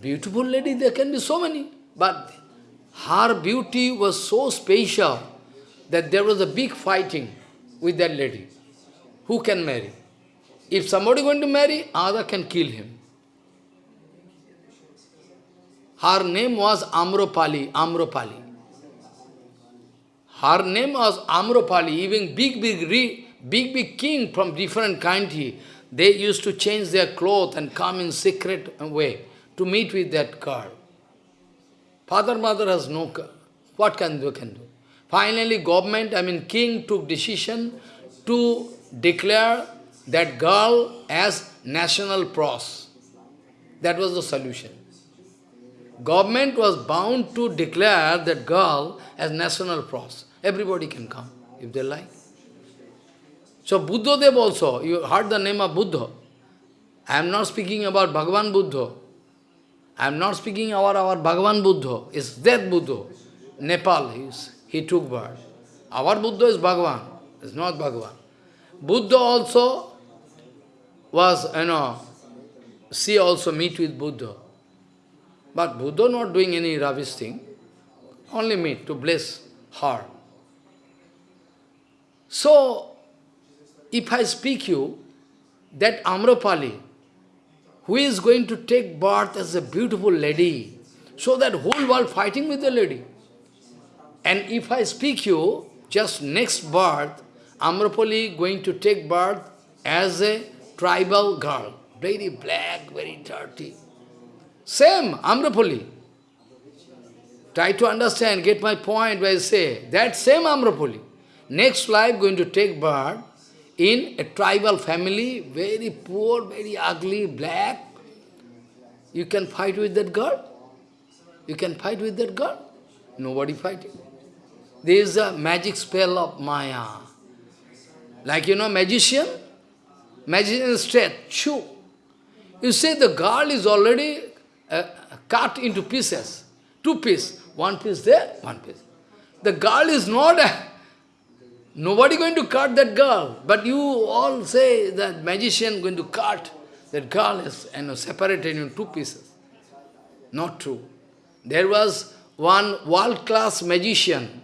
Beautiful lady, there can be so many. But her beauty was so special that there was a big fighting with that lady. Who can marry? If somebody going to marry, other can kill him. Her name was Amropali, Amropali. Her name was Amropali, even big, big, big, big king from different country, they used to change their clothes and come in secret way to meet with that girl. Father, mother has no, what can do, can do? Finally, government, I mean king took decision to declare that girl as national pros. That was the solution. Government was bound to declare that girl as national pros. Everybody can come, if they like. So Buddha Dev also, you heard the name of Buddha. I am not speaking about Bhagavan Buddha. I am not speaking about our Bhagavan Buddha. It's that Buddha. Nepal, he is he took birth. Our Buddha is Bhagavan, it's not Bhagavan. Buddha also was, you know, she also meet with Buddha. But Buddha not doing any rubbish thing, only meet to bless her. So, if I speak you, that Amrapali, who is going to take birth as a beautiful lady, so that whole world fighting with the lady. And if I speak you, just next birth, Amrapali going to take birth as a tribal girl. Very black, very dirty. Same, Amrapali. Try to understand, get my point where I say, that same Amrapali. Next life going to take birth in a tribal family, very poor, very ugly, black. You can fight with that girl? You can fight with that girl? Nobody fighting. There is a magic spell of Maya. Like, you know, magician, magician straight, chew. You say the girl is already uh, cut into pieces. Two pieces. One piece there, one piece. The girl is not a, Nobody going to cut that girl. But you all say that magician going to cut. That girl is you know, separated in two pieces. Not true. There was one world-class magician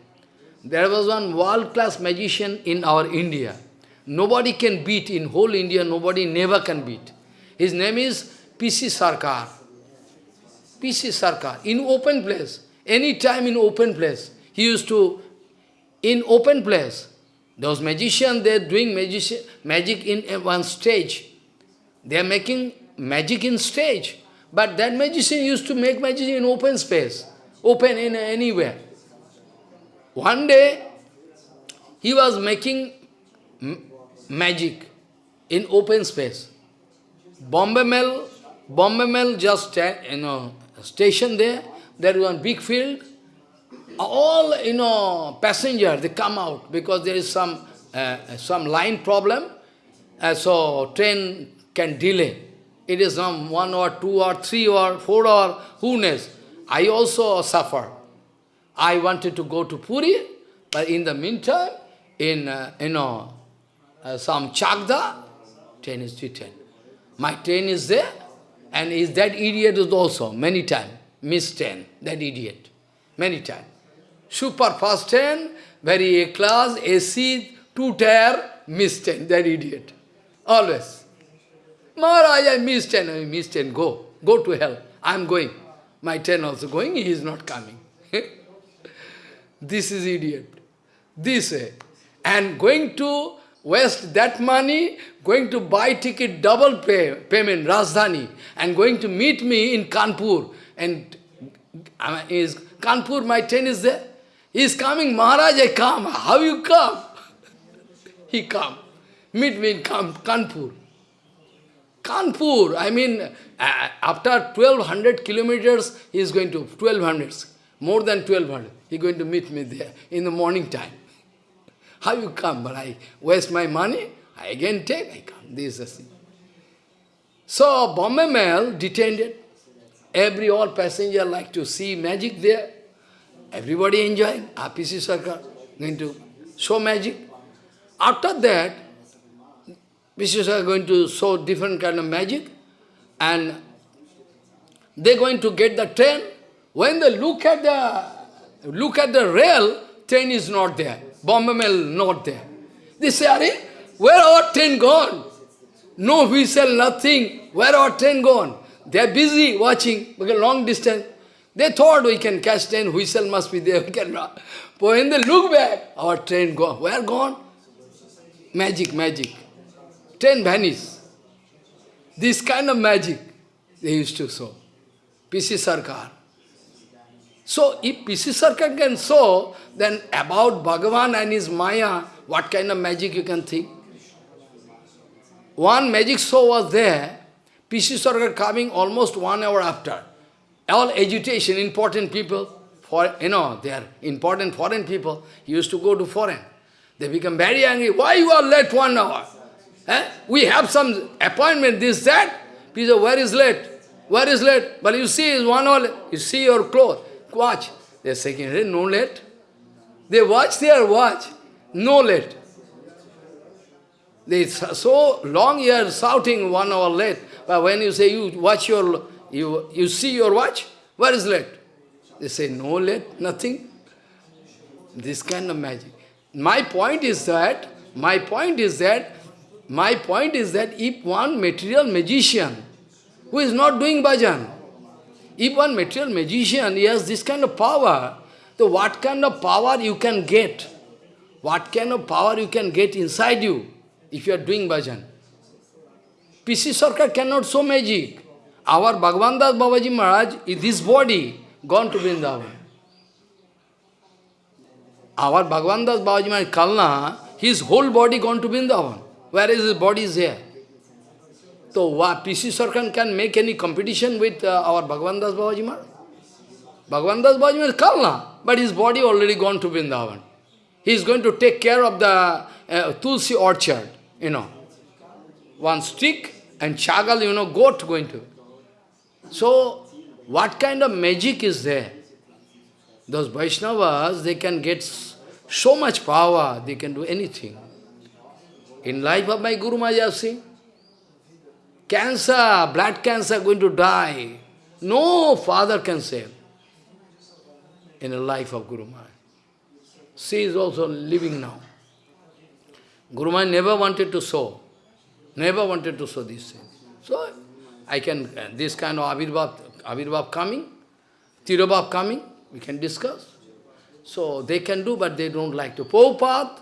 there was one world-class magician in our India. Nobody can beat, in whole India, nobody never can beat. His name is P.C. Sarkar. P.C. Sarkar, in open place, any time in open place. He used to, in open place, those magicians, they are doing magic, magic in one stage. They are making magic in stage. But that magician used to make magic in open space, open in anywhere. One day, he was making magic in open space. Bombay Mail, Bombay Mail just, you know, station there, there is one big field. All, you know, passenger, they come out because there is some, uh, some line problem. Uh, so train can delay. It is some one or two or three or four or who knows. I also suffer. I wanted to go to Puri, but in the meantime, in, uh, you know, uh, some Chagda, train is written. My train is there, and is that idiot is also, many times, miss train, that idiot, many times. Super fast train, very A-class, AC, two-tier, miss train, that idiot. Always. Maharaj, I missed ten, I missed ten, go, go to hell. I am going. My ten also going, he is not coming. (laughs) this is idiot. This way. And going to waste that money, going to buy ticket double pay, payment, Rajdhani, and going to meet me in Kanpur. And is Kanpur, my train is there. He is coming, Maharaj, I come. How you come? (laughs) he come. Meet me in Kanpur. Kanpur, I mean, uh, after 1200 kilometers, he is going to, 1200, more than 1200, he is going to meet me there in the morning time. How you come? But I waste my money, I again take, I come. This is the thing. So, Bombay Mail detained it. Every all passenger like to see magic there. Everybody enjoying. RPC Sarkar going to show magic. After that, Vishwas are going to show different kind of magic and they're going to get the train. When they look at the look at the rail, train is not there. Bombay Mail not there. They say, Are, where our train gone? No whistle, nothing. Where our train gone? They are busy watching, because long distance. They thought we can catch train, whistle must be there, (laughs) we can But when they look back, our train gone. Where gone? Magic, magic train vanish. This kind of magic they used to show. P.C. Sarkar. So, if P.C. Sarkar can show, then about Bhagavan and his Maya, what kind of magic you can think? One magic show was there, P.C. Sarkar coming almost one hour after. All agitation, important people, for you know, they are important foreign people, used to go to foreign. They become very angry. Why you are late one hour? Eh? We have some appointment, this, that. People where is late? Where is late? But you see, is one all, you see your clothes, watch. They are saying, no late. They watch their watch, no late. They so long you are shouting one hour late, but when you say you watch your, you, you see your watch, where is late? They say, no late, nothing. This kind of magic. My point is that, my point is that my point is that if one material magician who is not doing bhajan, if one material magician he has this kind of power, so what kind of power you can get? What kind of power you can get inside you if you are doing bhajan? P.C. Sarkar cannot show magic. Our Bhagavan Das Babaji Maharaj is this body gone to Vrindavan. Our Bhagavan Das Babaji Maharaj Kalna, his whole body gone to Vrindavan. Where is his body is here? So what P.C. Sarkar can make any competition with uh, our Bhagavan Das Babaji Maharaj? Bhagavan Das Babaji Maharaj is Kalna, but his body already gone to Vrindavan. He is going to take care of the uh, Tulsi orchard, you know. One stick and chagal, you know, goat going to. So, what kind of magic is there? Those Vaishnavas, they can get so much power, they can do anything. In life of my Guru Maharaj Singh, cancer, blood cancer going to die. No father can save in the life of Guru Maharaj. She is also living now. Guru Maharaj never wanted to sow, never wanted to sow this thing. So, I can, this kind of Avirbhav, Avirbhav coming, Tirobhav coming, we can discuss. So, they can do, but they don't like to. Prabhupada,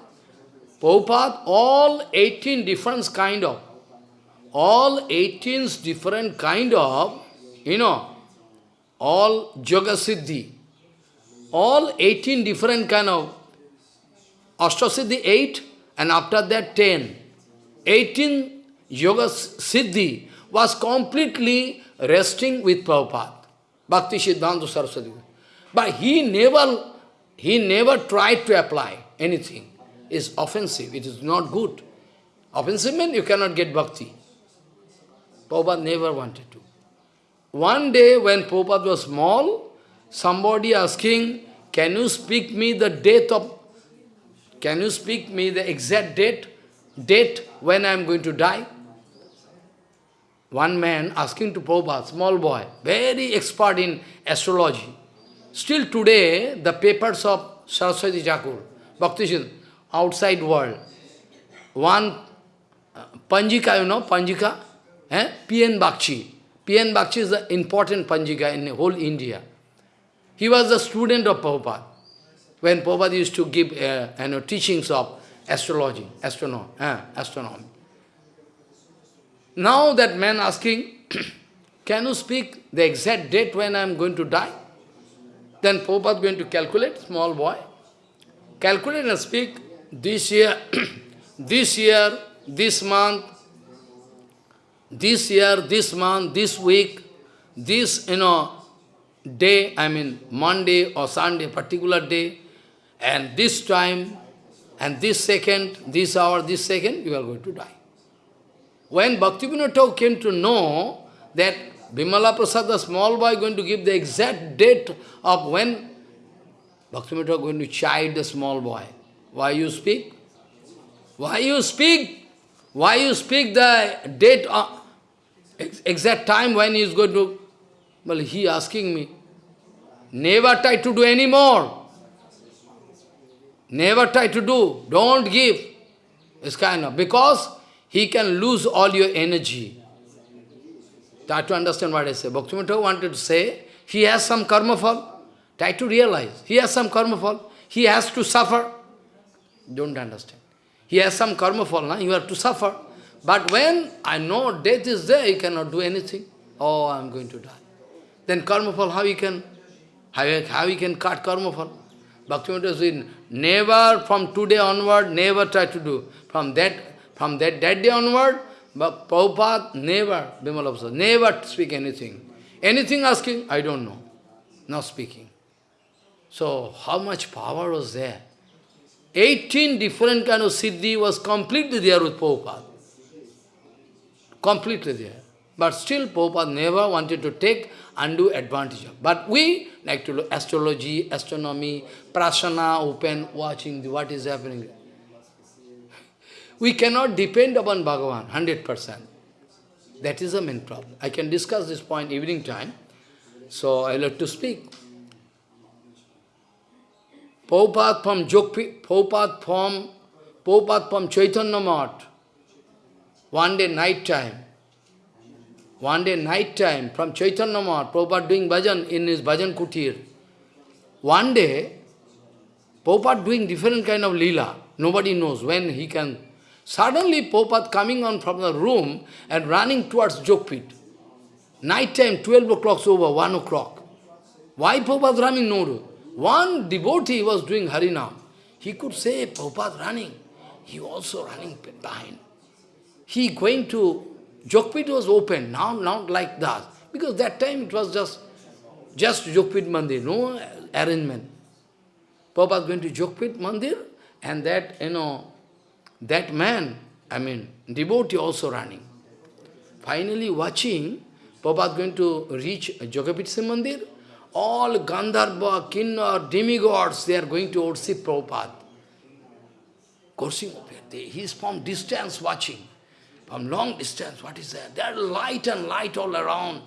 Prabhupada, all 18 different kind of, all 18 different kind of, you know, all Yoga Siddhi, all 18 different kind of Ashtasiddhi 8 and after that 10. 18 Yoga Siddhi was completely resting with Prabhupada, Bhakti Siddhanta Saraswati. But he never, he never tried to apply anything. It's offensive, it is not good. Offensive means you cannot get bhakti. Prabhupada never wanted to. One day when Prabhupada was small, somebody asking, can you speak me the date of, can you speak me the exact date, date when I am going to die? One man asking to Prabhupada, small boy, very expert in astrology. Still today, the papers of Saraswati Thakur, Bhakti outside world, one uh, Panjika, you know, Panjika, eh? P.M. Bagchi. P.M. Bagchi is the important Panjika in whole India. He was a student of Prabhupada. When Prabhupada used to give uh, you know, teachings of astrology, astronomy, eh, astronomy. Now that man asking, (clears throat) can you speak the exact date when I am going to die? Then Prabhupada going to calculate, small boy. Calculate and speak, this year, (clears throat) this year, this month, this year, this month, this week, this, you know, day, I mean Monday or Sunday, particular day, and this time, and this second, this hour, this second, you are going to die. When Bhaktivinoda came to know that Bimala Prasad, the small boy, going to give the exact date of when Bhaktivinoda going to chide the small boy. Why you speak? Why you speak? Why you speak the date, of, exact time when he is going to... Well, he asking me, never try to do any more. Never try to do. Don't give. It's kind of, because he can lose all your energy. Try to understand what I say. Bhaktivinoda wanted to say, he has some karma fall. Try to realize, he has some karma fall. He has to suffer. Don't understand. He has some karma fall, now you have to suffer. But when I know death is there, he cannot do anything. Oh, I am going to die. Then karma fall, how he can, how, how he can cut karma fall? Bhaktivinoda said, never from today onward, never try to do. From that from that, that day onward, but Prabhupada never, Bimala never speak anything. Anything asking, I don't know. Not speaking. So, how much power was there? 18 different kind of siddhi was completely there with Prabhupada. Completely there. But still Prabhupada never wanted to take undue advantage of. But we like to look astrology, astronomy, prasana, open, watching the, what is happening. We cannot depend upon Bhagavan 100%. That is the main problem. I can discuss this point evening time. So I like to speak. Prabhupada from Jokpi, Prabhupada from, Prabhupada from Chaitanya. One day night time. One day night time from Chaitanya Math, doing bhajan in his bhajan kutir. One day, Prabhupada doing different kind of lila. Nobody knows when he can Suddenly, Prabhupada coming on from the room and running towards Jogpit. Night time, 12 o'clock over, 1 o'clock. Why Prabhupada running? No. One devotee was doing Harinam. He could say, Prabhupada running. He also running behind. He going to, Jokpit was open, now not like that. Because that time it was just, just Jokpit Mandir, no arrangement. Prabhupada going to Jokpit Mandir, and that, you know, that man, I mean, devotee also running. Finally watching, Prabhupada going to reach Jogapitsa Mandir, all Gandharva, Kinnar, demigods, they are going to worship Prabhupada. Coursing he is from distance watching, from long distance, what is that? There are light and light all around,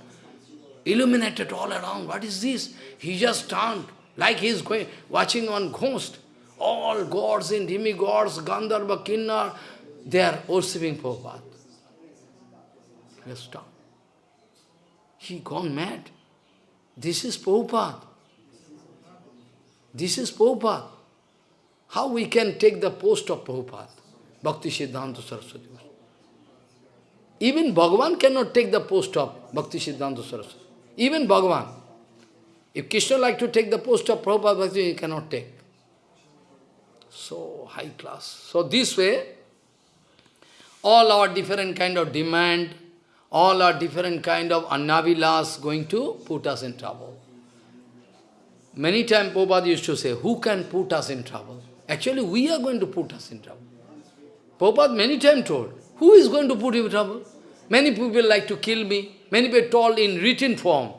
illuminated all around. What is this? He just turned, like he is going, watching on ghost. All gods and demigods, Gandharva, Kinnar, they are worshipping Prabhupada. He has stopped. He gone mad. This is Prabhupada. This is Prabhupada. How we can take the post of Prabhupada? Bhakti Siddhanta Saraswati. Even Bhagavan cannot take the post of Bhakti Siddhanta Saraswati. Even Bhagavan. If Krishna like to take the post of Prabhupada Bhakti, he cannot take. So high class. So this way, all our different kind of demand, all our different kind of annavilas going to put us in trouble. Many times Prabhupada used to say, who can put us in trouble? Actually, we are going to put us in trouble. Prabhupada many times told, who is going to put you in trouble? Many people like to kill me. Many people told in written form,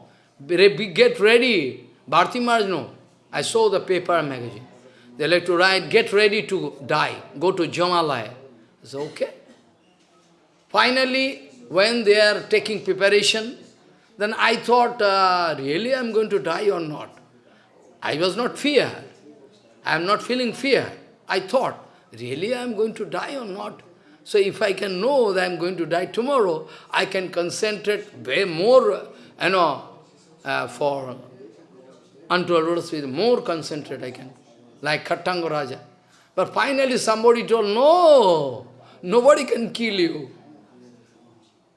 get ready. Bharti Maharaj, no. I saw the paper magazine. They like to write, get ready to die. Go to Jamalaya. I said, okay. Finally, when they are taking preparation, then I thought, uh, really I am going to die or not? I was not fear. I am not feeling fear. I thought, really I am going to die or not? So if I can know that I am going to die tomorrow, I can concentrate way more, you know, uh, for unto lotus feet, more concentrate I can, like Khattanga Raja. But finally somebody told, no, nobody can kill you.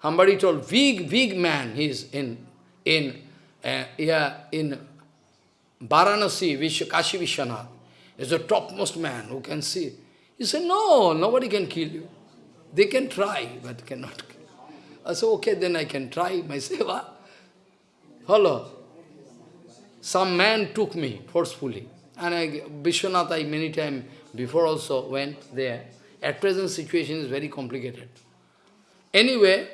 Somebody told, big, big man, he is in, in, uh, yeah, in Varanasi, Kashi Vishwanath. Is the topmost man who can see. He said, no, nobody can kill you. They can try, but cannot kill. I said, okay, then I can try my (laughs) seva. Hello. Some man took me forcefully. And I, Vishwanath, I many times before also went there. At present situation is very complicated. Anyway,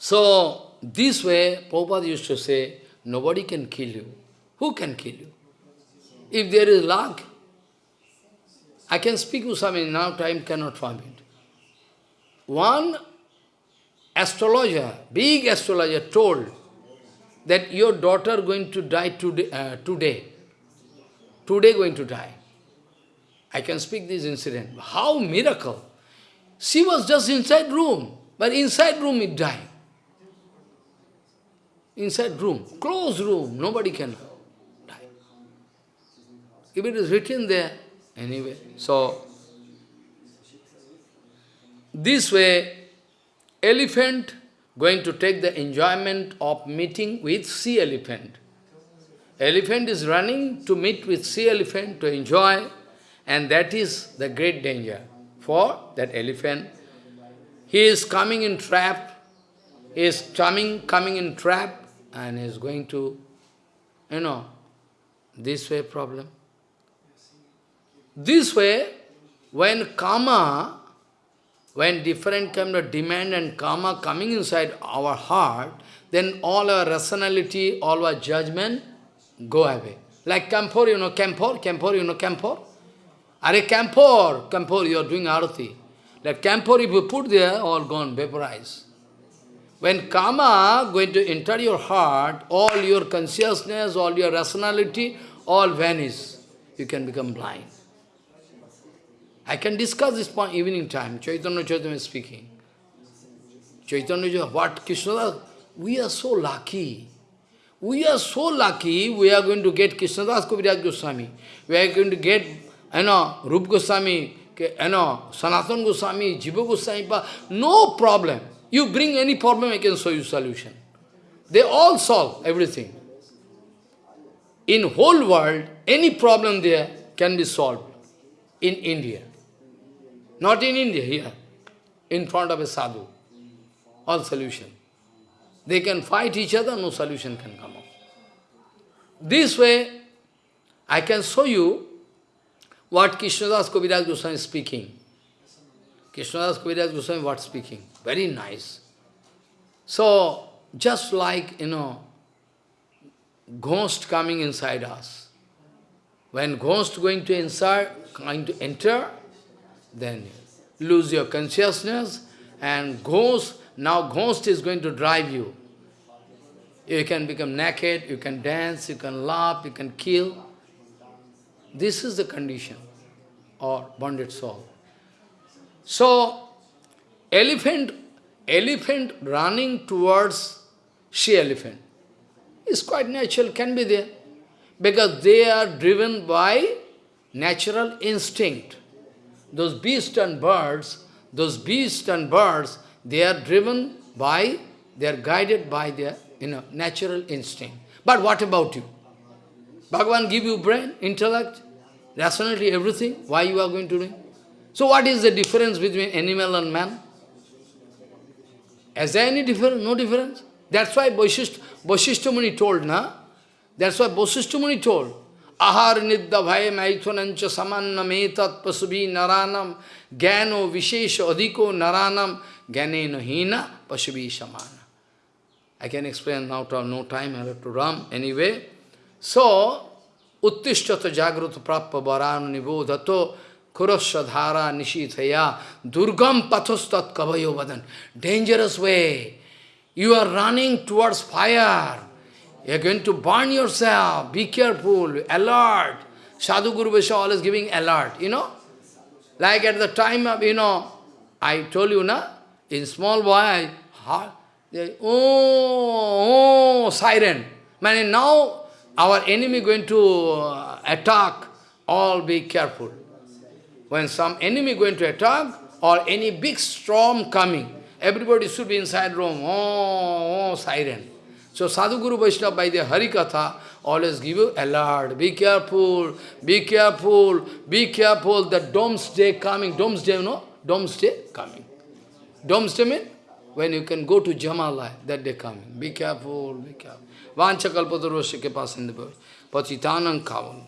so this way, Prabhupada used to say, nobody can kill you. Who can kill you? If there is luck, I can speak something, now time cannot permit. One astrologer, big astrologer told that your daughter going to die today, uh, today. Today going to die. I can speak this incident. How miracle! She was just inside room, but inside room it died. Inside room, closed room, nobody can die. If it is written there, anyway. So, this way, elephant going to take the enjoyment of meeting with sea elephant. Elephant is running to meet with sea elephant to enjoy, and that is the great danger for that elephant. He is coming in trap, he is coming, coming in trap, and is going to, you know, this way problem. This way, when karma, when different kind of demand and karma coming inside our heart, then all our rationality, all our judgment go away. Like Kampor, you know, Kampor, Kampor, you know, Kampor? Are Kampor, Kampor, you are doing arati. That Kampor, if you put there, all gone, vaporized. When karma going to enter your heart, all your consciousness, all your rationality, all vanish. You can become blind. I can discuss this point evening time. Chaitanya Chaitanya is speaking. Chaitanya, what Krishna We are so lucky. We are so lucky, we are going to get Krishnadas Kaviraj Goswami. We are going to get, you know, Rup Goswami, you know, Sanatan Goswami, Jiva Goswami, no problem. You bring any problem, I can show you solution. They all solve everything. In whole world, any problem there can be solved in India. Not in India, here, in front of a sadhu. All solution. They can fight each other, no solution can come up. This way, I can show you what Krishnadas Kaviraj Goswami is speaking. Krishnadas Kaviraj Goswami what speaking? Very nice. So, just like, you know, ghost coming inside us. When ghost going to inside, going to enter, then lose your consciousness and ghost, now ghost is going to drive you. You can become naked, you can dance, you can laugh, you can kill. This is the condition or bonded soul. So, elephant, elephant running towards she-elephant is quite natural, can be there. Because they are driven by natural instinct. Those beasts and birds, those beasts and birds, they are driven by, they are guided by their you know, natural instinct. But what about you? Bhagavan give you brain, intellect, rationality, everything. Why you are going to do? So what is the difference between animal and man? Is there any difference? No difference. That's why Vaishishta Muni told, na? That's why Vaishishta Muni told, Ahar nidda bhaya maithunancha samanna metat pasubi naranam gyano vishesha adhiko naranam gyanena hina pasubi samana. I can explain now, no time, I have to run. Anyway, so, uttishtata jagrata prappa varanu kurasya nishithaya durgam pathostat kavayo vadan. Dangerous way. You are running towards fire. You are going to burn yourself. Be careful, alert. Sadhu Guru Vaishnava always giving alert, you know. Like at the time of, you know, I told you, na, in small boy, I, oh, oh, siren. Man, now our enemy going to uh, attack, all be careful. When some enemy going to attack, or any big storm coming, everybody should be inside room, oh, oh siren. So Sadhu Guru Vaishnava by the Harikatha always give you alert, be careful, be careful, be careful, the doomsday coming, doomsday, you know, doomsday coming. Doomsday means when you can go to Jamala, that day coming. Be careful, be careful. Vancha kalpatarvasya ke paas in the bird. Patitanam kavan.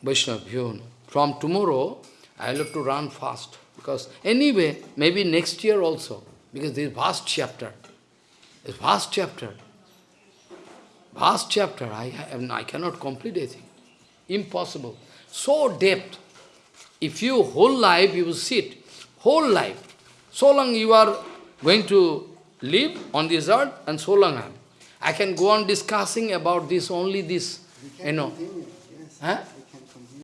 Vaishnava, From tomorrow, I will have to run fast. Because anyway, maybe next year also. Because this vast chapter. This vast chapter. Vast chapter. I, have, I cannot complete anything. Impossible. So depth. If you whole life, you will sit. Whole life. So long you are going to live on this earth and so long I I can go on discussing about this, only this, you know. Yes. Huh?